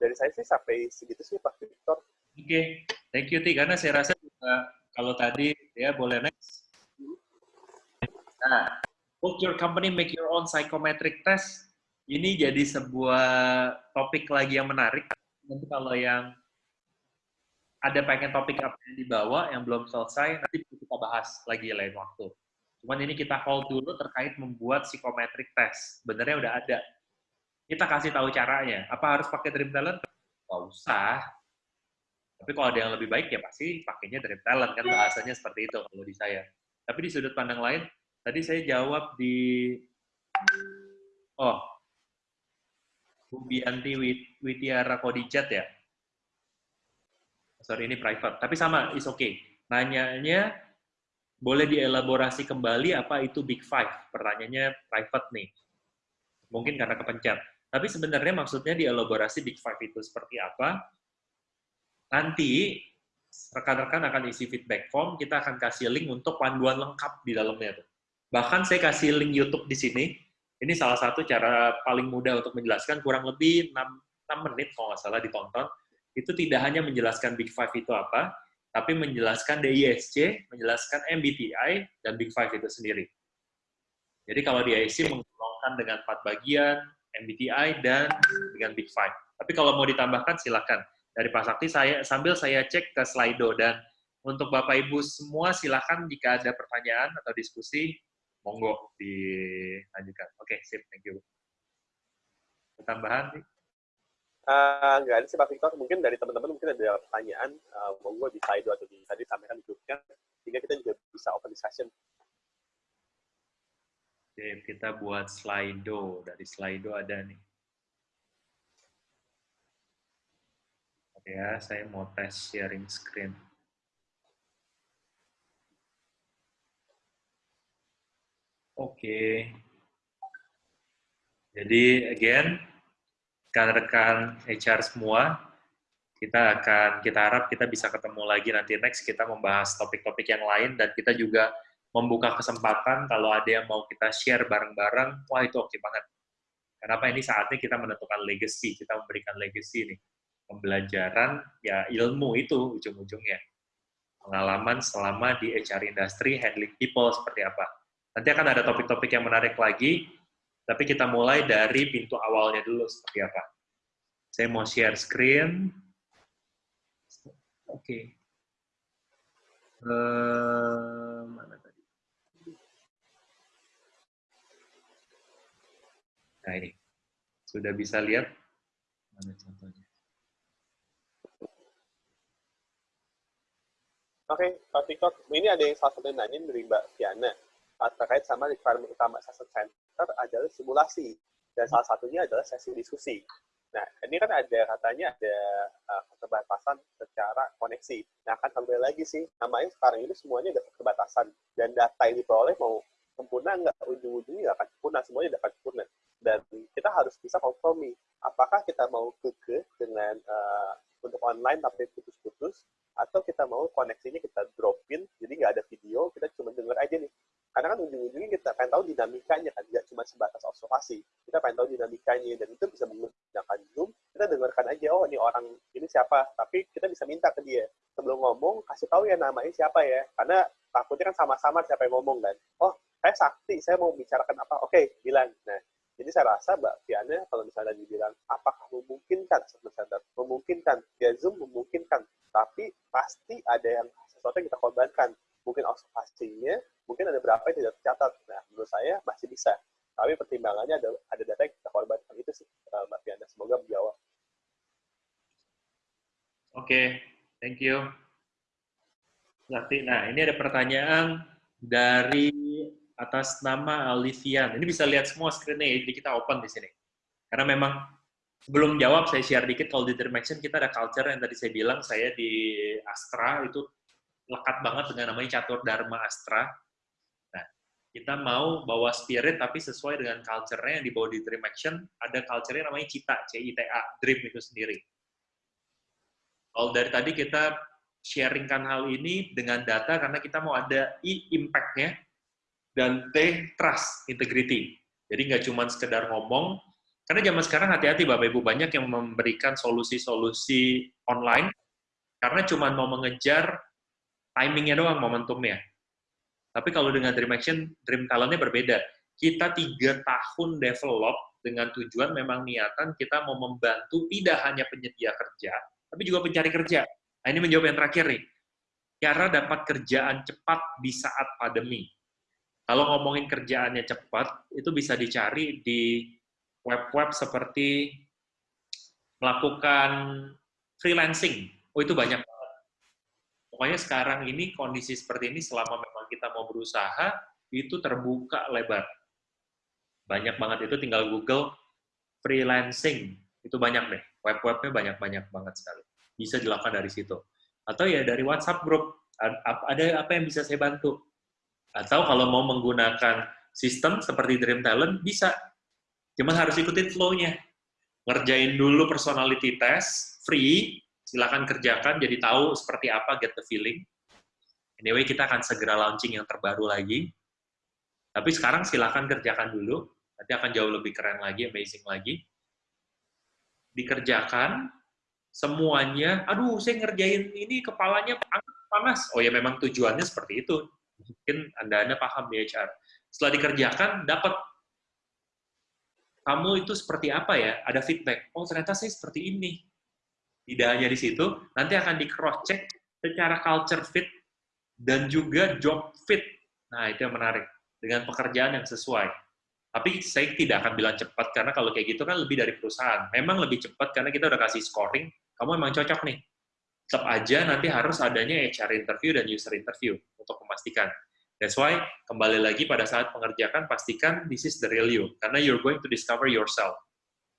Dari saya sih sampai segitu sih Pak Victor. Oke, okay. thank you Ti. Karena saya rasa juga kalau tadi ya boleh next. Nah, book your company make your own psychometric test. Ini jadi sebuah topik lagi yang menarik. Nanti kalau yang ada pengen topik apa yang dibawa yang belum selesai, nanti kita bahas lagi lain waktu. Cuman ini kita hold dulu terkait membuat psychometric test. Sebenarnya udah ada. Kita kasih tahu caranya. Apa harus pakai Dream Talent? Gak usah tapi kalau ada yang lebih baik ya pasti pakainya dari talent kan bahasanya seperti itu kalau di saya. Tapi di sudut pandang lain, tadi saya jawab di oh Bubianti Witiara Kodijat ya. Sorry ini private, tapi sama is okay. Nanyanya boleh dielaborasi kembali apa itu Big Five? Pertanyaannya private nih. Mungkin karena kepencet. Tapi sebenarnya maksudnya dielaborasi Big Five itu seperti apa? nanti rekan-rekan akan isi feedback form, kita akan kasih link untuk panduan lengkap di dalamnya. Bahkan saya kasih link YouTube di sini. Ini salah satu cara paling mudah untuk menjelaskan, kurang lebih 6, 6 menit kalau nggak salah ditonton. Itu tidak hanya menjelaskan Big Five itu apa, tapi menjelaskan DISC, menjelaskan MBTI, dan Big Five itu sendiri. Jadi kalau DISC menggolongkan dengan empat bagian, MBTI, dan dengan Big Five. Tapi kalau mau ditambahkan, silakan dari Pak Sakti saya sambil saya cek ke Slido dan untuk Bapak Ibu semua silakan jika ada pertanyaan atau diskusi monggo dilanjutkan. Oke, okay, sip, thank you. Tambahan Uh, nggak ada sih Pak Victor, mungkin dari teman-teman mungkin ada pertanyaan, uh, monggo di Slido atau di tadi sampaikan di grupnya, sehingga kita juga bisa open discussion. Oke, kita buat Slido. Dari Slido ada nih. ya, saya mau tes sharing screen. Oke. Jadi, again, rekan-rekan HR semua, kita akan, kita harap kita bisa ketemu lagi nanti next, kita membahas topik-topik yang lain, dan kita juga membuka kesempatan kalau ada yang mau kita share bareng-bareng, wah itu oke banget. Kenapa ini saatnya kita menentukan legacy, kita memberikan legacy nih pembelajaran ya ilmu itu ujung-ujungnya. Pengalaman selama di HR industry, handling people seperti apa. Nanti akan ada topik-topik yang menarik lagi, tapi kita mulai dari pintu awalnya dulu seperti apa. Saya mau share screen. Oke. Okay. Uh, mana tadi? Nah ini, sudah bisa lihat mana contohnya. Oke, okay, Pak Victor, ini ada yang salah satu nanya dari Mbak Fiana terkait sama requirement utama assessment adalah simulasi dan salah satunya adalah sesi diskusi. Nah, ini kan ada katanya ada uh, keterbatasan secara koneksi. Nah, akan kembali lagi sih, namanya sekarang ini semuanya ada keterbatasan dan data yang diperoleh mau sempurna nggak ujung-ujungnya nggak akan sempurna, semuanya dapat sempurna. Dan kita harus bisa kompromi. Apakah kita mau keke dengan uh, untuk online tapi putus-putus, atau kita mau koneksinya kita dropin, jadi nggak ada video, kita cuma dengar aja nih karena kan ujung-ujungnya kita pengen tahu dinamikanya kan, tidak cuma sebatas observasi. Kita pengen tahu dinamikanya, dan itu bisa menggunakan Zoom, kita dengarkan aja, oh ini orang ini siapa, tapi kita bisa minta ke dia. Sebelum ngomong, kasih tahu ya namanya siapa ya, karena takutnya kan sama-sama siapa yang ngomong kan. Oh, saya sakti, saya mau bicarakan apa, oke, okay, bilang. Nah, jadi saya rasa Mbak Fiana kalau misalnya dibilang apakah memungkinkan sebenarnya memungkinkan ya Zoom memungkinkan tapi pasti ada yang sesuatu yang kita korbankan mungkin observasinya mungkin ada berapa yang tidak tercatat. Nah, menurut saya masih bisa. Tapi pertimbangannya ada, ada data yang kita korbankan. Itu sih, uh, Mbak Fiana. Semoga menjawab. Oke, okay. thank you. Nanti, nah ini ada pertanyaan dari atas nama Alivian. Ini bisa lihat semua screen-nya, jadi kita open di sini. Karena memang sebelum jawab, saya share dikit kalau di Dream kita ada culture yang tadi saya bilang, saya di Astra itu lekat banget dengan namanya catur Dharma Astra kita mau bawa spirit tapi sesuai dengan culture-nya yang dibawa di Dream Action, ada culture-nya namanya CITA, C-I-T-A, Dream itu sendiri. Kalau dari tadi kita sharingkan hal ini dengan data karena kita mau ada I, impact-nya, dan T, trust, integrity. Jadi nggak cuma sekedar ngomong, karena zaman sekarang hati-hati Bapak Ibu, banyak yang memberikan solusi-solusi online, karena cuma mau mengejar timingnya doang, momentumnya tapi kalau dengan Dream Action, Dream Talentnya berbeda. Kita tiga tahun develop dengan tujuan memang niatan kita mau membantu tidak hanya penyedia kerja, tapi juga pencari kerja. Nah ini menjawab yang terakhir nih. Cara dapat kerjaan cepat di saat pandemi. Kalau ngomongin kerjaannya cepat, itu bisa dicari di web-web seperti melakukan freelancing. Oh itu banyak Pokoknya sekarang ini kondisi seperti ini selama memang kita mau berusaha itu terbuka lebar. Banyak banget itu tinggal Google freelancing itu banyak deh. Web-webnya banyak-banyak banget sekali. Bisa dilakukan dari situ. Atau ya dari WhatsApp group ada apa yang bisa saya bantu. Atau kalau mau menggunakan sistem seperti Dream Talent bisa. Cuman harus ikutin flow-nya. Ngerjain dulu personality test free silakan kerjakan jadi tahu seperti apa get the feeling. Anyway, kita akan segera launching yang terbaru lagi. Tapi sekarang silakan kerjakan dulu, nanti akan jauh lebih keren lagi, amazing lagi. Dikerjakan, semuanya, aduh saya ngerjain ini kepalanya panas. Oh ya memang tujuannya seperti itu. Mungkin Anda-Anda paham di HR. Setelah dikerjakan, dapat kamu itu seperti apa ya? Ada feedback. Oh ternyata saya seperti ini tidak hanya di situ, nanti akan di cross check secara culture fit dan juga job fit. Nah, itu yang menarik dengan pekerjaan yang sesuai. Tapi saya tidak akan bilang cepat karena kalau kayak gitu kan lebih dari perusahaan. Memang lebih cepat karena kita udah kasih scoring, kamu memang cocok nih. Tetap aja nanti harus adanya HR interview dan user interview untuk memastikan. That's why kembali lagi pada saat pengerjakan pastikan this is the real you karena you're going to discover yourself.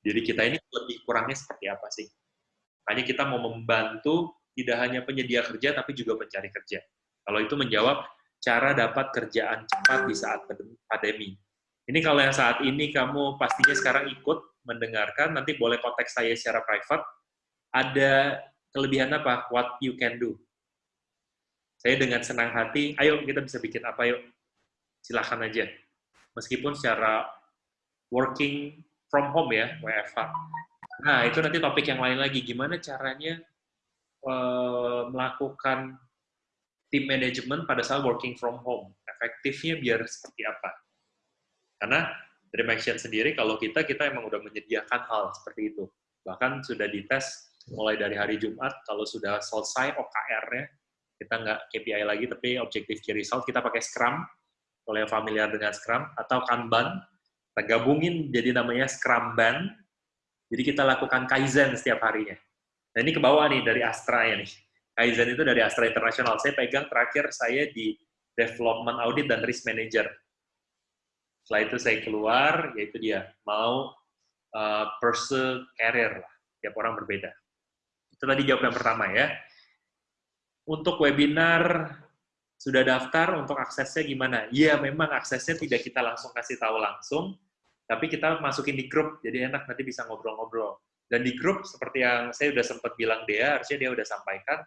Jadi kita ini lebih kurangnya seperti apa sih? Makanya kita mau membantu tidak hanya penyedia kerja, tapi juga pencari kerja. Kalau itu menjawab cara dapat kerjaan cepat di saat pandemi. Ini kalau yang saat ini kamu pastinya sekarang ikut mendengarkan, nanti boleh kontak saya secara private. Ada kelebihan apa? What you can do. Saya dengan senang hati, ayo kita bisa bikin apa yuk. Silahkan aja. Meskipun secara working from home ya, WFH. Nah, itu nanti topik yang lain lagi. Gimana caranya uh, melakukan tim manajemen pada saat working from home? Efektifnya biar seperti apa? Karena Dream Action sendiri, kalau kita, kita emang udah menyediakan hal seperti itu. Bahkan sudah dites mulai dari hari Jumat, kalau sudah selesai OKR-nya, kita nggak KPI lagi, tapi Objective Key Result, kita pakai Scrum, kalau yang familiar dengan Scrum, atau Kanban, Kita gabungin jadi namanya Scrum Band. Jadi kita lakukan Kaizen setiap harinya. Nah ini ke bawah nih dari Astra ya nih. Kaizen itu dari Astra International. Saya pegang terakhir saya di Development Audit dan Risk Manager. Setelah itu saya keluar, yaitu dia mau uh, pursue career lah. Tiap orang berbeda. Itu tadi jawab yang pertama ya. Untuk webinar sudah daftar untuk aksesnya gimana? Iya, memang aksesnya tidak kita langsung kasih tahu langsung, tapi kita masukin di grup, jadi enak nanti bisa ngobrol-ngobrol. Dan di grup, seperti yang saya udah sempat bilang dia, harusnya dia udah sampaikan,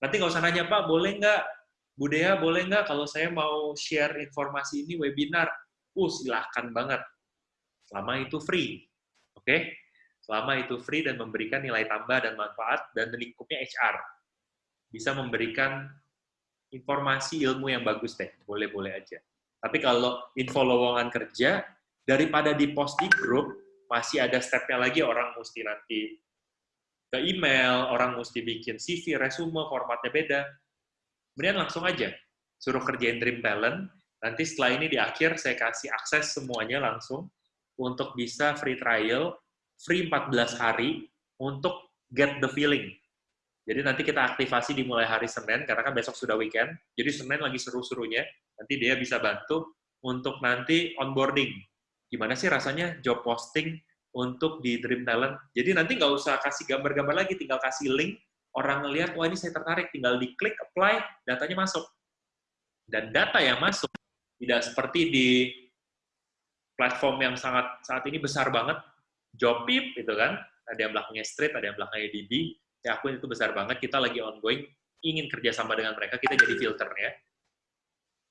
nanti nggak usah nanya, Pak, boleh nggak? Bu Dea, boleh nggak kalau saya mau share informasi ini webinar? Uh, silahkan banget. Selama itu free. Oke? Okay? Selama itu free dan memberikan nilai tambah dan manfaat, dan lingkupnya HR. Bisa memberikan informasi ilmu yang bagus deh, boleh-boleh aja. Tapi kalau info lowongan kerja, daripada di post di grup, masih ada stepnya lagi orang mesti nanti ke email, orang mesti bikin CV, resume, formatnya beda. Kemudian langsung aja, suruh kerjain Dream Talent, nanti setelah ini di akhir saya kasih akses semuanya langsung untuk bisa free trial, free 14 hari, untuk get the feeling jadi nanti kita aktivasi dimulai hari Senin, karena kan besok sudah weekend. Jadi Senin lagi seru-serunya, nanti dia bisa bantu untuk nanti onboarding. Gimana sih rasanya job posting untuk di Dream Talent? Jadi nanti nggak usah kasih gambar-gambar lagi, tinggal kasih link, orang ngelihat, wah ini saya tertarik, tinggal diklik, apply, datanya masuk. Dan data yang masuk tidak seperti di platform yang sangat saat ini besar banget, Jobip itu kan, ada yang belakangnya Street, ada yang belakangnya DB, saya akuin itu besar banget, kita lagi ongoing, ingin kerjasama dengan mereka, kita jadi filternya.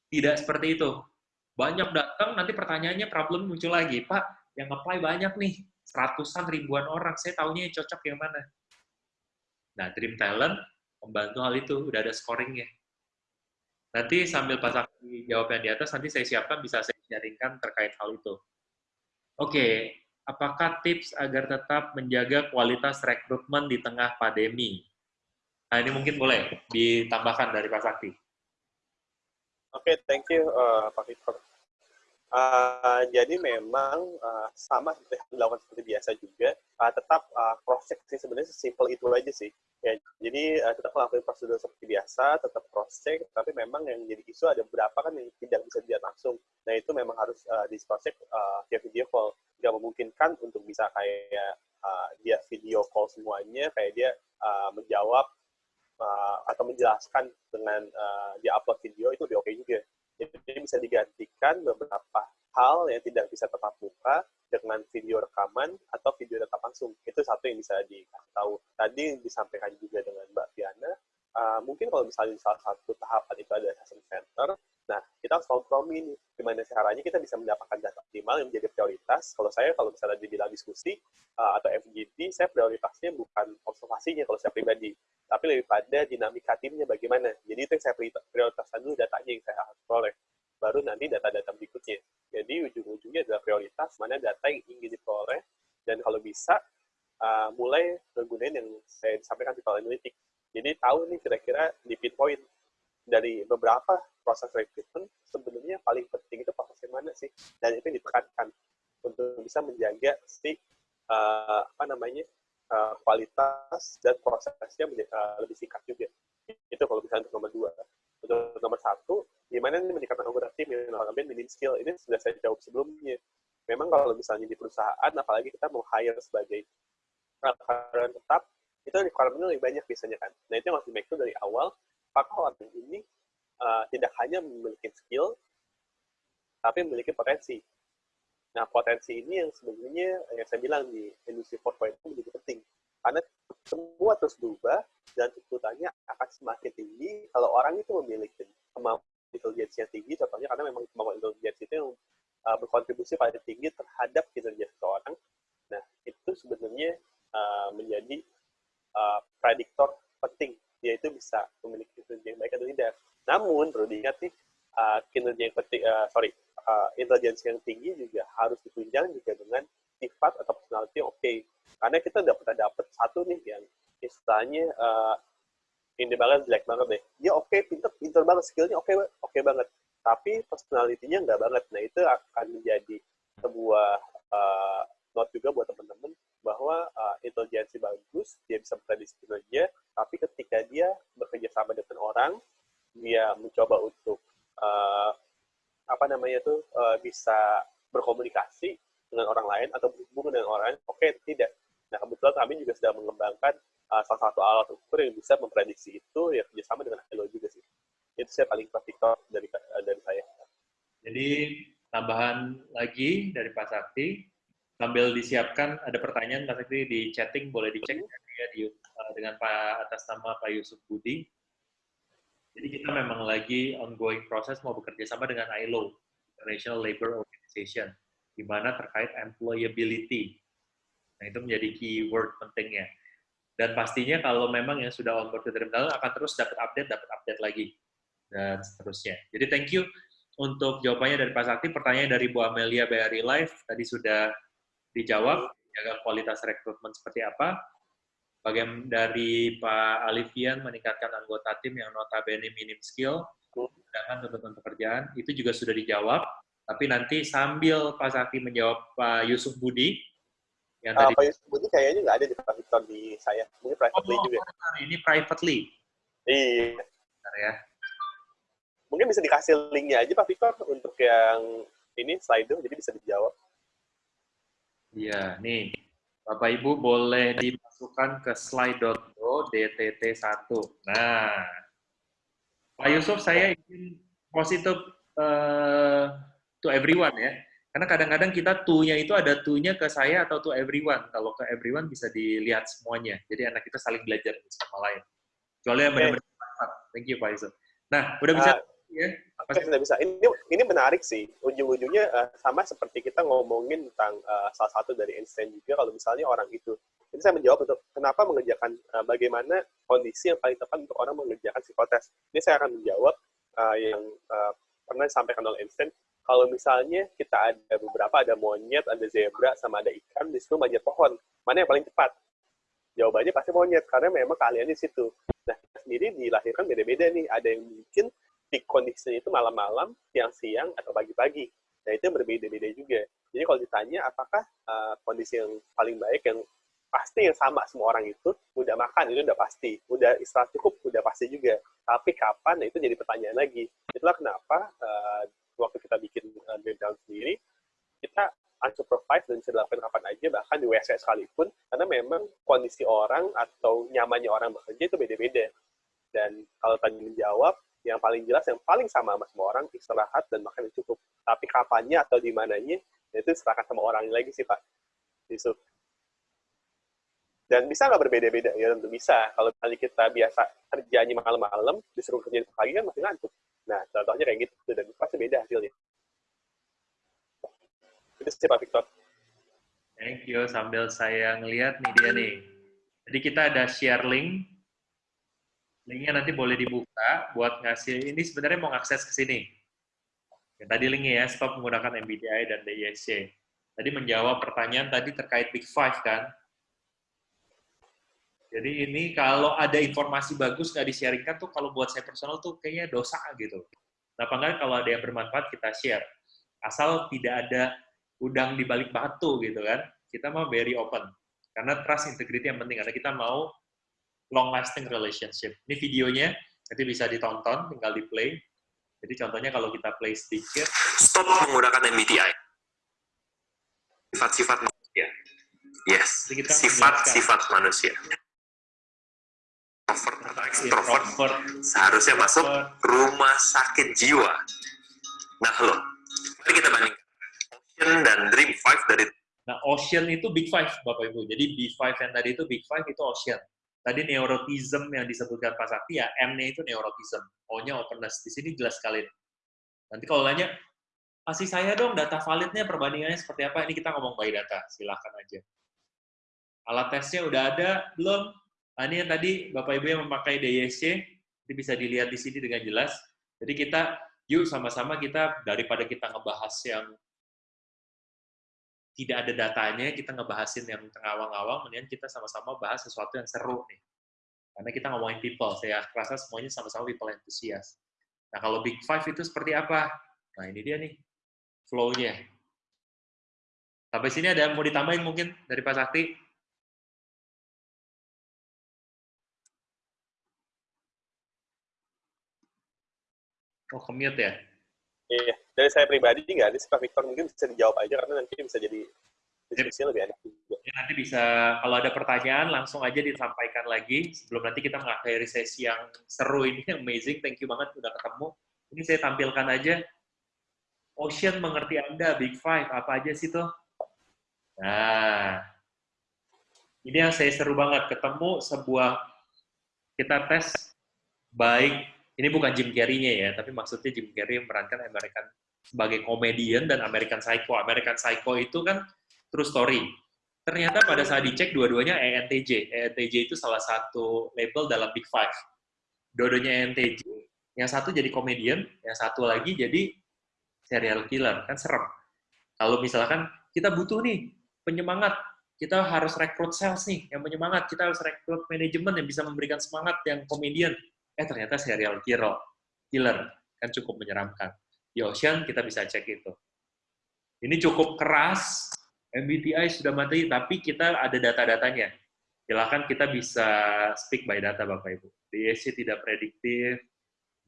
Tidak seperti itu. Banyak datang, nanti pertanyaannya problem muncul lagi. Pak, yang apply banyak nih, seratusan ribuan orang, saya tahunya yang cocok yang mana. Nah, Dream Talent membantu hal itu, udah ada scoringnya. Nanti sambil pas jawab yang di atas, nanti saya siapkan, bisa saya sharingkan terkait hal itu. Oke, apakah tips agar tetap menjaga kualitas rekrutmen di tengah pandemi? Nah, ini mungkin boleh ditambahkan dari Pak Sakti. Oke, okay, thank you uh, Pak Victor. Uh, jadi memang uh, sama seperti dilakukan seperti biasa juga, uh, tetap uh, cross check sih sebenarnya sesimpel itu aja sih. Ya, jadi uh, tetap melakukan prosedur seperti biasa, tetap cross check, tapi memang yang jadi isu ada beberapa kan yang tidak bisa dilihat langsung. Nah itu memang harus uh, di cross check uh, via video call. Tidak memungkinkan untuk bisa kayak uh, dia video call semuanya, kayak dia uh, menjawab uh, atau menjelaskan dengan uh, dia upload video itu lebih oke okay juga jadi bisa digantikan beberapa hal yang tidak bisa tetap muka dengan video rekaman atau video tetap langsung. Itu satu yang bisa dikasih tahu. Tadi disampaikan juga dengan Mbak Fiana, uh, mungkin kalau misalnya salah satu tahapan itu ada assessment center, nah kita harus kompromi nih, gimana caranya kita bisa mendapatkan data optimal yang menjadi prioritas. Kalau saya, kalau misalnya dibilang diskusi uh, atau FGD, saya prioritasnya bukan observasinya kalau saya pribadi, tapi lebih pada dinamika timnya bagaimana. Jadi itu yang saya prioritaskan dulu datanya yang saya harus peroleh. Baru nanti data-data berikutnya. Jadi ujung-ujungnya adalah prioritas mana data yang ingin diperoleh, dan kalau bisa uh, mulai menggunakan yang saya sampaikan di analytics jadi tahu nih kira-kira di pinpoint dari beberapa proses recruitment sebenarnya paling penting itu proses yang mana sih? Dan itu yang ditekankan untuk bisa menjaga si uh, apa namanya uh, kualitas dan prosesnya menjadi, uh, lebih singkat juga. Itu kalau misalnya untuk nomor dua. Untuk nomor satu, gimana nih meningkatkan anggota tim yang melakukan minim skill? Ini sudah saya jawab sebelumnya. Memang kalau misalnya di perusahaan, apalagi kita mau hire sebagai karyawan tetap, itu requirement lebih banyak biasanya kan. Nah itu yang harus di make dari awal, apakah orang ini uh, tidak hanya memiliki skill, tapi memiliki potensi. Nah potensi ini yang sebenarnya yang saya bilang di industri 4.0 menjadi penting. Karena semua terus berubah dan tuntutannya akan semakin tinggi kalau orang itu memiliki kemampuan intelijensi yang tinggi, contohnya karena memang kemampuan intelijensi itu yang uh, berkontribusi pada tinggi terhadap kinerja seseorang. Nah, itu sebenarnya uh, menjadi uh, prediktor penting yaitu bisa memiliki kinerja yang baik atau tidak. Namun perlu diingat nih kinerja yang penting, sorry, uh, intelijensi yang tinggi juga harus ditunjang juga dengan sifat atau personality oke. Okay. Karena kita udah pernah dapat satu nih yang istilahnya uh, ini banget jelek banget deh. Dia oke, okay, pinter, pinter banget, skillnya oke, okay, oke okay banget. Tapi personality-nya nggak banget. Nah itu akan menjadi sebuah uh, note juga buat teman-teman bahwa uh, intelijensi bagus, dia bisa memprediksi kinerja, tapi ketika dia bekerja sama dengan orang, dia mencoba untuk uh, apa namanya tuh uh, bisa berkomunikasi dengan orang lain atau berhubungan dengan orang lain, oke okay, tidak. Nah kebetulan kami juga sedang mengembangkan uh, salah satu alat ukur yang bisa memprediksi itu ya kerjasama dengan Hello juga sih. Itu saya paling praktikal dari uh, dari saya. Jadi tambahan lagi dari Pak Sakti, sambil disiapkan ada pertanyaan Pak Sakti di chatting boleh dicek ya di, uh, dengan Pak atas nama Pak Yusuf Budi. Jadi kita memang lagi ongoing proses mau bekerja sama dengan ILO, International Labour Organization, di mana terkait employability. Nah, itu menjadi keyword pentingnya. Dan pastinya kalau memang yang sudah on board terminal akan terus dapat update, dapat update lagi, dan seterusnya. Jadi thank you untuk jawabannya dari Pak Sakti. Pertanyaan dari Bu Amelia BRI Live tadi sudah dijawab, jaga kualitas rekrutmen seperti apa. Bagaimana dari Pak Alifian meningkatkan anggota tim yang notabene minim skill, sedangkan tuntutan pekerjaan, itu juga sudah dijawab. Tapi nanti sambil Pak Sakti menjawab Pak Yusuf Budi, yang uh, tadi... Pak Yusuf Budi kayaknya nggak ada di Pak Victor di saya, mungkin privately oh, juga. Ini privately? Iya. Bentar ya. Mungkin bisa dikasih linknya aja Pak Victor untuk yang ini slide jadi bisa dijawab. Iya, nih. Bapak Ibu boleh dimasukkan ke slide.do DTT1. Nah, Pak Yusuf, saya ingin positif uh, to everyone ya. Karena kadang-kadang kita to-nya itu ada to-nya ke saya atau to everyone. Kalau ke everyone bisa dilihat semuanya. Jadi anak kita saling belajar sama lain. Kecuali yang benar-benar Thank you, Pak Yusuf. Nah, udah bisa uh, ya? Oke, sudah bisa. Ini ini menarik sih. Ujung-ujungnya uh, sama seperti kita ngomongin tentang uh, salah satu dari Einstein juga. Kalau misalnya orang itu, ini saya menjawab untuk kenapa mengerjakan uh, bagaimana kondisi yang paling tepat untuk orang mengerjakan psikotes. Ini saya akan menjawab uh, yang uh, pernah disampaikan oleh Einstein. Kalau misalnya kita ada beberapa, ada monyet, ada zebra, sama ada ikan, di situ manjat pohon. Mana yang paling cepat? Jawabannya pasti monyet, karena memang kalian di situ. Nah, sendiri dilahirkan beda-beda nih. Ada yang mungkin peak kondisinya itu malam-malam, siang-siang, atau pagi-pagi. Nah, itu berbeda-beda juga. Jadi kalau ditanya apakah uh, kondisi yang paling baik yang pasti yang sama semua orang itu udah makan itu udah pasti, udah istirahat cukup udah pasti juga. Tapi kapan? Nah, itu jadi pertanyaan lagi. Itulah kenapa uh, waktu kita bikin uh, breakdown sendiri, kita unsupervised dan bisa dilakukan kapan aja, bahkan di WC sekalipun, karena memang kondisi orang atau nyamannya orang bekerja itu beda-beda. Dan kalau tadi menjawab, yang paling jelas, yang paling sama sama semua orang, istirahat dan makan yang cukup. Tapi kapannya atau di mananya, ya itu serahkan sama orang lagi sih, Pak. Yusuf. Dan bisa nggak berbeda-beda? Ya tentu bisa. Kalau tadi kita biasa kerjanya malam-malam, disuruh kerja pagi kan masih ngantuk. Nah, contohnya kayak gitu, dan pasti beda hasilnya. Itu sih Pak Victor. Thank you. Sambil saya ngelihat nih dia nih. Jadi kita ada share link Linknya nanti boleh dibuka buat ngasih, ini sebenarnya mau akses ke sini. Ya, tadi linknya ya, stop menggunakan MBTI dan DISC. Tadi menjawab pertanyaan tadi terkait Big Five kan. Jadi ini kalau ada informasi bagus nggak di-sharingkan tuh kalau buat saya personal tuh kayaknya dosa gitu. Kenapa nggak kalau ada yang bermanfaat kita share. Asal tidak ada udang di balik batu gitu kan. Kita mau very open. Karena trust integrity yang penting. Karena kita mau long lasting relationship. Ini videonya, nanti bisa ditonton, tinggal di play. Jadi contohnya kalau kita play sedikit. Stop menggunakan MBTI. Sifat-sifat manusia. Yes, sifat-sifat manusia. Introvert, introvert, seharusnya masuk rumah sakit jiwa. Nah, loh, mari kita bandingkan. Ocean dan Dream Five dari Nah, Ocean itu Big Five, Bapak Ibu. Jadi B5 yang tadi itu Big Five itu Ocean. Tadi neurotism yang disebutkan Pak Sakti ya, M-nya itu neurotism, O-nya openness. Di sini jelas sekali. Nanti kalau nanya, kasih saya dong data validnya, perbandingannya seperti apa, ini kita ngomong by data, silahkan aja. Alat tesnya udah ada, belum? Nah, ini yang tadi Bapak Ibu yang memakai DISC, ini bisa dilihat di sini dengan jelas. Jadi kita, yuk sama-sama kita, daripada kita ngebahas yang tidak ada datanya, kita ngebahasin yang terngawang-ngawang, mendingan kita sama-sama bahas sesuatu yang seru nih. Karena kita ngomongin people, saya rasa semuanya sama-sama people enthusiast. Nah, kalau Big Five itu seperti apa? Nah, ini dia nih, flow-nya. Sampai sini ada yang mau ditambahin mungkin dari Pak Sakti? Oh, commute ya? Iya, dari saya pribadi nggak ada sih Pak Victor, mungkin bisa dijawab aja karena nanti bisa jadi diskusi lebih enak juga. Ya, nanti bisa, kalau ada pertanyaan langsung aja disampaikan lagi, sebelum nanti kita mengakhiri sesi yang seru ini, amazing, thank you banget udah ketemu. Ini saya tampilkan aja, Ocean mengerti Anda, Big Five, apa aja sih tuh? Nah, ini yang saya seru banget, ketemu sebuah, kita tes baik. Ini bukan Jim Carrey-nya ya, tapi maksudnya Jim Carrey memerankan American sebagai komedian dan American Psycho. American Psycho itu kan true story. Ternyata pada saat dicek dua-duanya ENTJ. ENTJ itu salah satu label dalam Big Five. Dua-duanya ENTJ. Yang satu jadi komedian, yang satu lagi jadi serial killer. Kan serem. Kalau misalkan kita butuh nih penyemangat, kita harus rekrut sales nih yang penyemangat, kita harus rekrut manajemen yang bisa memberikan semangat yang komedian eh ternyata serial killer, killer kan cukup menyeramkan. Ocean kita bisa cek itu. Ini cukup keras, MBTI sudah mati, tapi kita ada data-datanya. Silakan kita bisa speak by data Bapak Ibu. DSC tidak prediktif,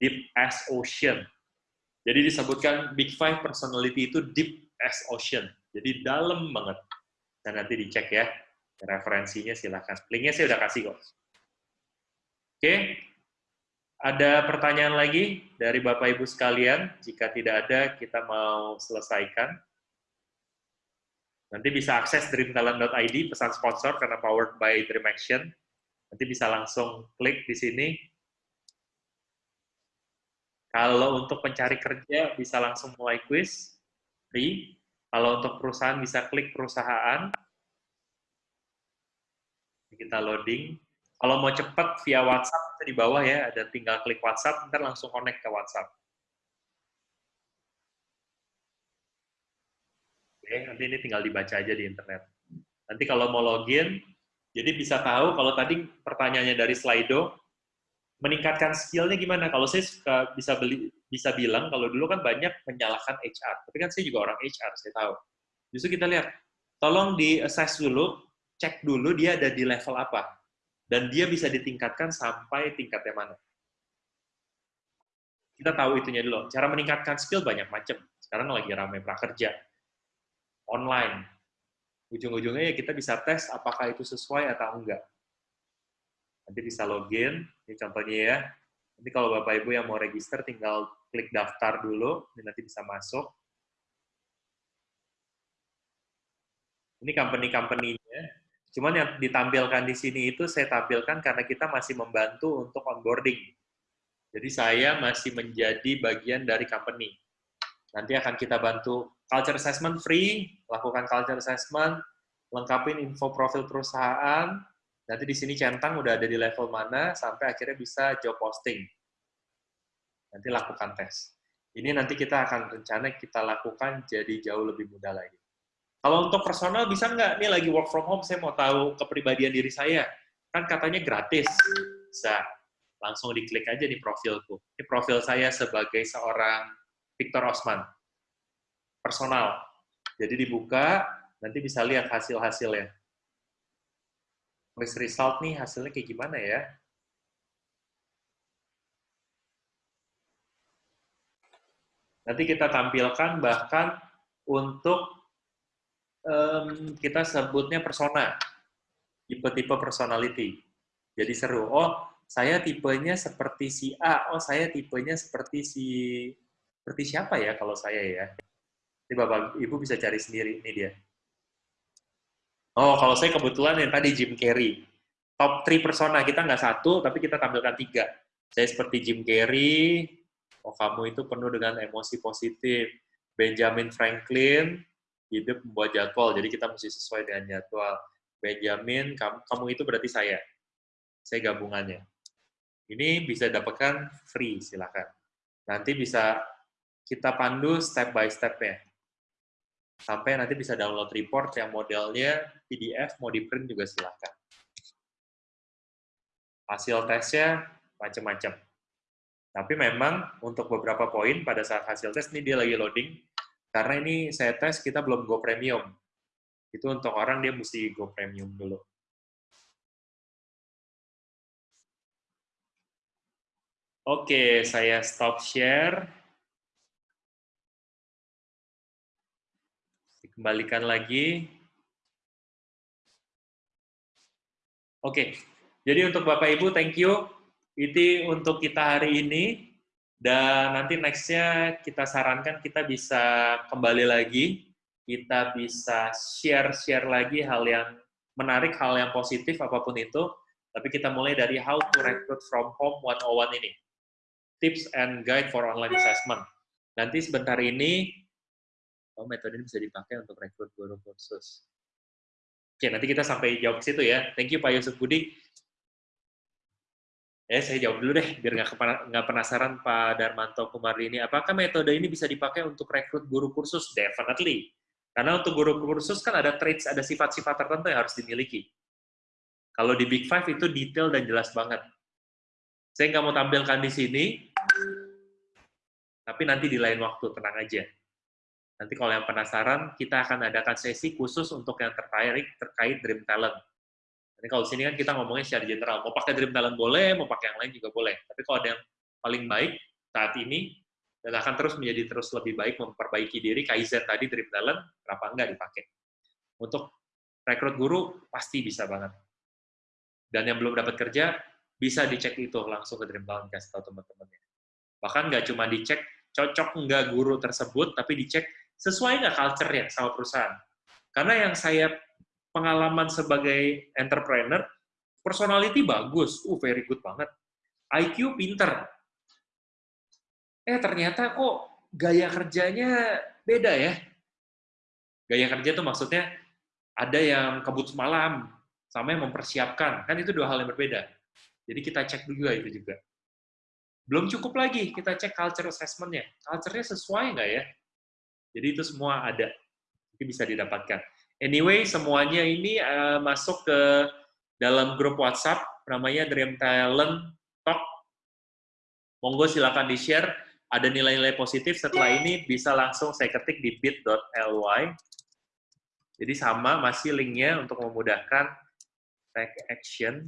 deep as ocean. Jadi disebutkan Big Five personality itu deep as ocean. Jadi dalam banget. Dan nanti dicek ya, referensinya silakan. Linknya saya udah kasih kok. Oke, ada pertanyaan lagi dari Bapak Ibu sekalian? Jika tidak ada, kita mau selesaikan. Nanti bisa akses dreamtalent.id, pesan sponsor karena powered by Dream Action. Nanti bisa langsung klik di sini. Kalau untuk pencari kerja, bisa langsung mulai quiz, free. Kalau untuk perusahaan, bisa klik perusahaan. Kita loading. Kalau mau cepat via WhatsApp, di bawah ya, ada tinggal klik WhatsApp, ntar langsung connect ke WhatsApp. Oke, nanti ini tinggal dibaca aja di internet. Nanti kalau mau login, jadi bisa tahu kalau tadi pertanyaannya dari Slido, meningkatkan skillnya gimana? Kalau saya suka bisa beli, bisa bilang kalau dulu kan banyak menyalahkan HR, tapi kan saya juga orang HR, saya tahu. Justru kita lihat, tolong di assess dulu, cek dulu dia ada di level apa dan dia bisa ditingkatkan sampai tingkatnya mana. Kita tahu itunya dulu. Cara meningkatkan skill banyak macam. Sekarang lagi ramai prakerja. Online. Ujung-ujungnya ya kita bisa tes apakah itu sesuai atau enggak. Nanti bisa login, ini contohnya ya. Nanti kalau Bapak Ibu yang mau register, tinggal klik daftar dulu, ini nanti bisa masuk. Ini company-company-nya, Cuman yang ditampilkan di sini itu saya tampilkan karena kita masih membantu untuk onboarding. Jadi saya masih menjadi bagian dari company. Nanti akan kita bantu culture assessment free, lakukan culture assessment, lengkapin info profil perusahaan, nanti di sini centang udah ada di level mana, sampai akhirnya bisa job posting. Nanti lakukan tes. Ini nanti kita akan rencana kita lakukan jadi jauh lebih mudah lagi. Kalau untuk personal bisa nggak? Ini lagi work from home, saya mau tahu kepribadian diri saya. Kan katanya gratis. Bisa. Langsung diklik aja di profilku. Ini profil saya sebagai seorang Victor Osman. Personal. Jadi dibuka, nanti bisa lihat hasil-hasilnya. List result nih, hasilnya kayak gimana ya? Nanti kita tampilkan bahkan untuk um, kita sebutnya persona, tipe-tipe personality. Jadi seru. Oh, saya tipenya seperti si A. Oh, saya tipenya seperti si seperti siapa ya kalau saya ya? Ini Bapak Ibu bisa cari sendiri ini dia. Oh, kalau saya kebetulan yang tadi Jim Carrey. Top 3 persona kita nggak satu, tapi kita tampilkan tiga. Saya seperti Jim Carrey. Oh, kamu itu penuh dengan emosi positif. Benjamin Franklin, hidup membuat jadwal, jadi kita mesti sesuai dengan jadwal. Benjamin, kamu, kamu itu berarti saya. Saya gabungannya. Ini bisa dapatkan free, silakan. Nanti bisa kita pandu step by step-nya. Sampai nanti bisa download report yang modelnya PDF, mau di print juga silakan. Hasil tesnya macam-macam. Tapi memang untuk beberapa poin pada saat hasil tes, ini dia lagi loading, karena ini saya tes, kita belum go premium. Itu untuk orang dia mesti go premium dulu. Oke, saya stop share. Dikembalikan lagi. Oke, jadi untuk Bapak Ibu, thank you. Itu untuk kita hari ini. Dan nanti nextnya kita sarankan kita bisa kembali lagi, kita bisa share-share lagi hal yang menarik, hal yang positif, apa pun itu. Tapi kita mulai dari how to recruit from home 101 ini tips and guide for online assessment. Nanti sebentar ini, oh metode ini bisa dipakai untuk rekrut guru kursus. Oke, nanti kita sampai jawab ke situ ya. Thank you Pak Yusuf Budi. Eh, saya jawab dulu deh, biar nggak penasaran Pak Darmanto Kumardi ini. Apakah metode ini bisa dipakai untuk rekrut guru kursus? Definitely. Karena untuk guru kursus kan ada traits, ada sifat-sifat tertentu yang harus dimiliki. Kalau di Big Five itu detail dan jelas banget. Saya nggak mau tampilkan di sini, tapi nanti di lain waktu, tenang aja. Nanti kalau yang penasaran, kita akan adakan sesi khusus untuk yang terkait terkait Dream Talent. Kalau sini kan kita ngomongnya secara general, mau pakai Dream Talent boleh, mau pakai yang lain juga boleh. Tapi kalau ada yang paling baik saat ini, dan akan terus menjadi terus lebih baik memperbaiki diri, Kaizen tadi Dream Talent, kenapa enggak dipakai? Untuk rekrut guru, pasti bisa banget. Dan yang belum dapat kerja, bisa dicek itu langsung ke Dream Talent kasih tahu teman-temannya. Bahkan nggak cuma dicek cocok nggak guru tersebut, tapi dicek sesuai nggak culture-nya sama perusahaan. Karena yang saya pengalaman sebagai entrepreneur, personality bagus, uh very good banget. IQ pinter. Eh ternyata kok gaya kerjanya beda ya. Gaya kerja itu maksudnya ada yang kebut semalam, sama yang mempersiapkan. Kan itu dua hal yang berbeda jadi kita cek juga itu juga. Belum cukup lagi, kita cek culture assessment-nya. Culture-nya sesuai nggak ya? Jadi itu semua ada. Itu bisa didapatkan. Anyway, semuanya ini uh, masuk ke dalam grup WhatsApp, namanya Dream Talent Talk. Monggo silakan di-share. Ada nilai-nilai positif, setelah ini bisa langsung saya ketik di bit.ly. Jadi sama, masih linknya untuk memudahkan take action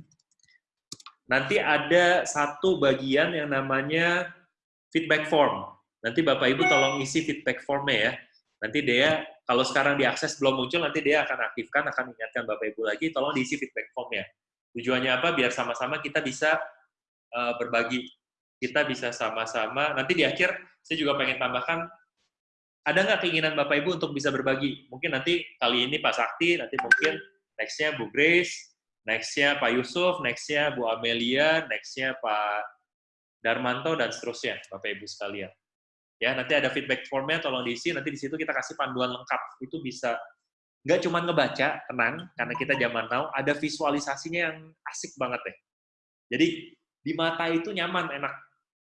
nanti ada satu bagian yang namanya feedback form. Nanti Bapak Ibu tolong isi feedback formnya ya. Nanti dia, kalau sekarang diakses belum muncul, nanti dia akan aktifkan, akan ingatkan Bapak Ibu lagi, tolong diisi feedback formnya. Tujuannya apa? Biar sama-sama kita bisa uh, berbagi. Kita bisa sama-sama, nanti di akhir saya juga pengen tambahkan, ada nggak keinginan Bapak Ibu untuk bisa berbagi? Mungkin nanti kali ini Pak Sakti, nanti mungkin nextnya Bu Grace, Nextnya Pak Yusuf, nextnya Bu Amelia, nextnya Pak Darmanto, dan seterusnya, Bapak Ibu sekalian. Ya, nanti ada feedback formnya, tolong diisi, nanti di situ kita kasih panduan lengkap. Itu bisa, nggak cuma ngebaca, tenang, karena kita zaman now, ada visualisasinya yang asik banget ya. Jadi, di mata itu nyaman, enak,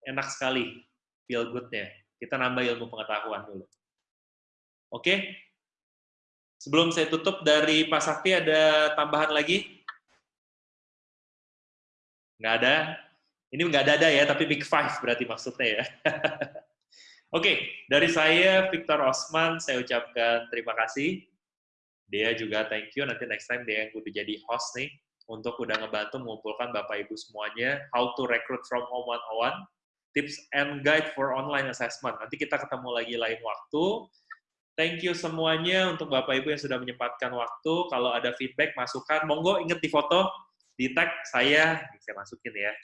enak sekali, feel good-nya. Kita nambah ilmu pengetahuan dulu. Oke? Sebelum saya tutup dari Pak Sakti, ada tambahan lagi? Nggak ada. Ini nggak ada ya, tapi Big Five berarti maksudnya ya. Oke, dari saya, Victor Osman, saya ucapkan terima kasih. Dia juga thank you, nanti next time dia yang udah jadi host nih, untuk udah ngebantu mengumpulkan Bapak Ibu semuanya, how to recruit from home 101, tips and guide for online assessment. Nanti kita ketemu lagi lain waktu. Thank you semuanya untuk Bapak Ibu yang sudah menyempatkan waktu. Kalau ada feedback, masukan, monggo inget di foto, di tag saya, saya masukin ya.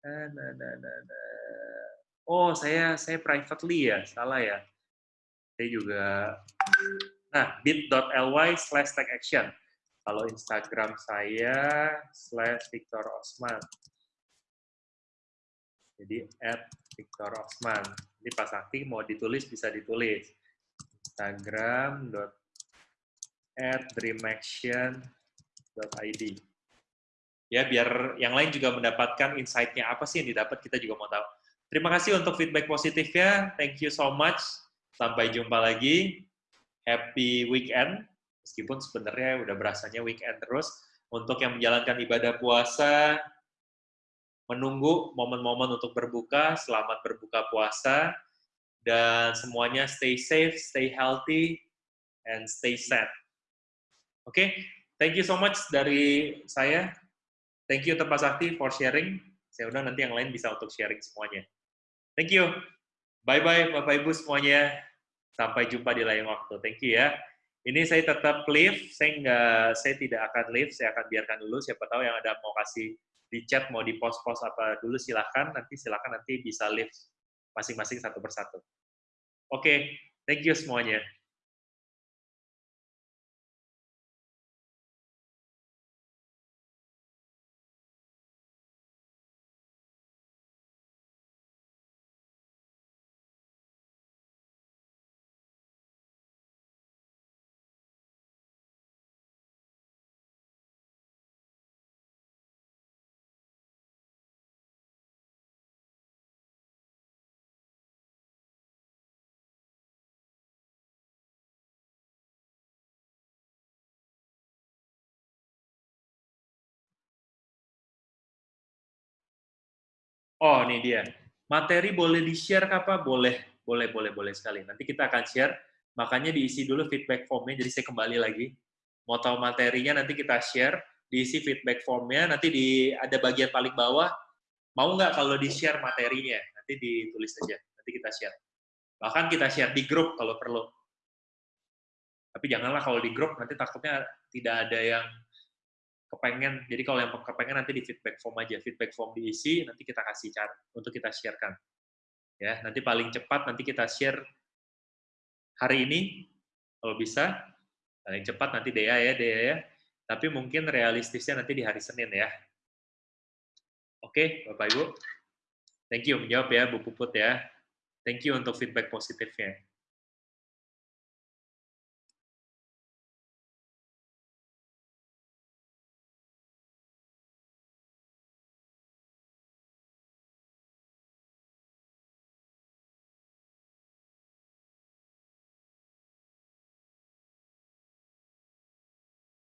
Nah, nah, nah, nah, nah. Oh, saya saya privately ya, salah ya. Saya juga, nah, bit.ly slash tag action. Kalau Instagram saya slash Victor Osman. Jadi, at Victor Osman. Ini Pak Sakti mau ditulis, bisa ditulis. Instagram dot at dreamaction.id ya biar yang lain juga mendapatkan insight-nya apa sih yang didapat kita juga mau tahu. Terima kasih untuk feedback positifnya. Thank you so much. Sampai jumpa lagi. Happy weekend. Meskipun sebenarnya udah berasanya weekend terus. Untuk yang menjalankan ibadah puasa, menunggu momen-momen untuk berbuka, selamat berbuka puasa, dan semuanya stay safe, stay healthy, and stay sad. Oke, okay? thank you so much dari saya. Thank you Tepat Sakti for sharing. Saya udah nanti yang lain bisa untuk sharing semuanya. Thank you. Bye-bye Bapak Ibu semuanya. Sampai jumpa di lain waktu. Thank you ya. Ini saya tetap live, saya nggak, saya tidak akan live, saya akan biarkan dulu. Siapa tahu yang ada mau kasih di chat, mau di post-post apa dulu silahkan. Nanti silahkan nanti bisa live masing-masing satu persatu. Oke, okay. thank you semuanya. Oh, ini dia. Materi boleh di-share apa? Boleh, boleh, boleh, boleh sekali. Nanti kita akan share, makanya diisi dulu feedback form-nya, jadi saya kembali lagi. Mau tahu materinya, nanti kita share, diisi feedback form-nya, nanti di ada bagian paling bawah, mau nggak kalau di-share materinya? Nanti ditulis aja, nanti kita share. Bahkan kita share di grup kalau perlu. Tapi janganlah kalau di grup, nanti takutnya tidak ada yang kepengen, jadi kalau yang kepengen nanti di feedback form aja, feedback form diisi, nanti kita kasih cara untuk kita sharekan. Ya, nanti paling cepat nanti kita share hari ini, kalau bisa, paling cepat nanti Dea ya, Dea ya, tapi mungkin realistisnya nanti di hari Senin ya. Oke, Bapak Ibu. Thank you menjawab ya, Bu Puput ya. Thank you untuk feedback positifnya.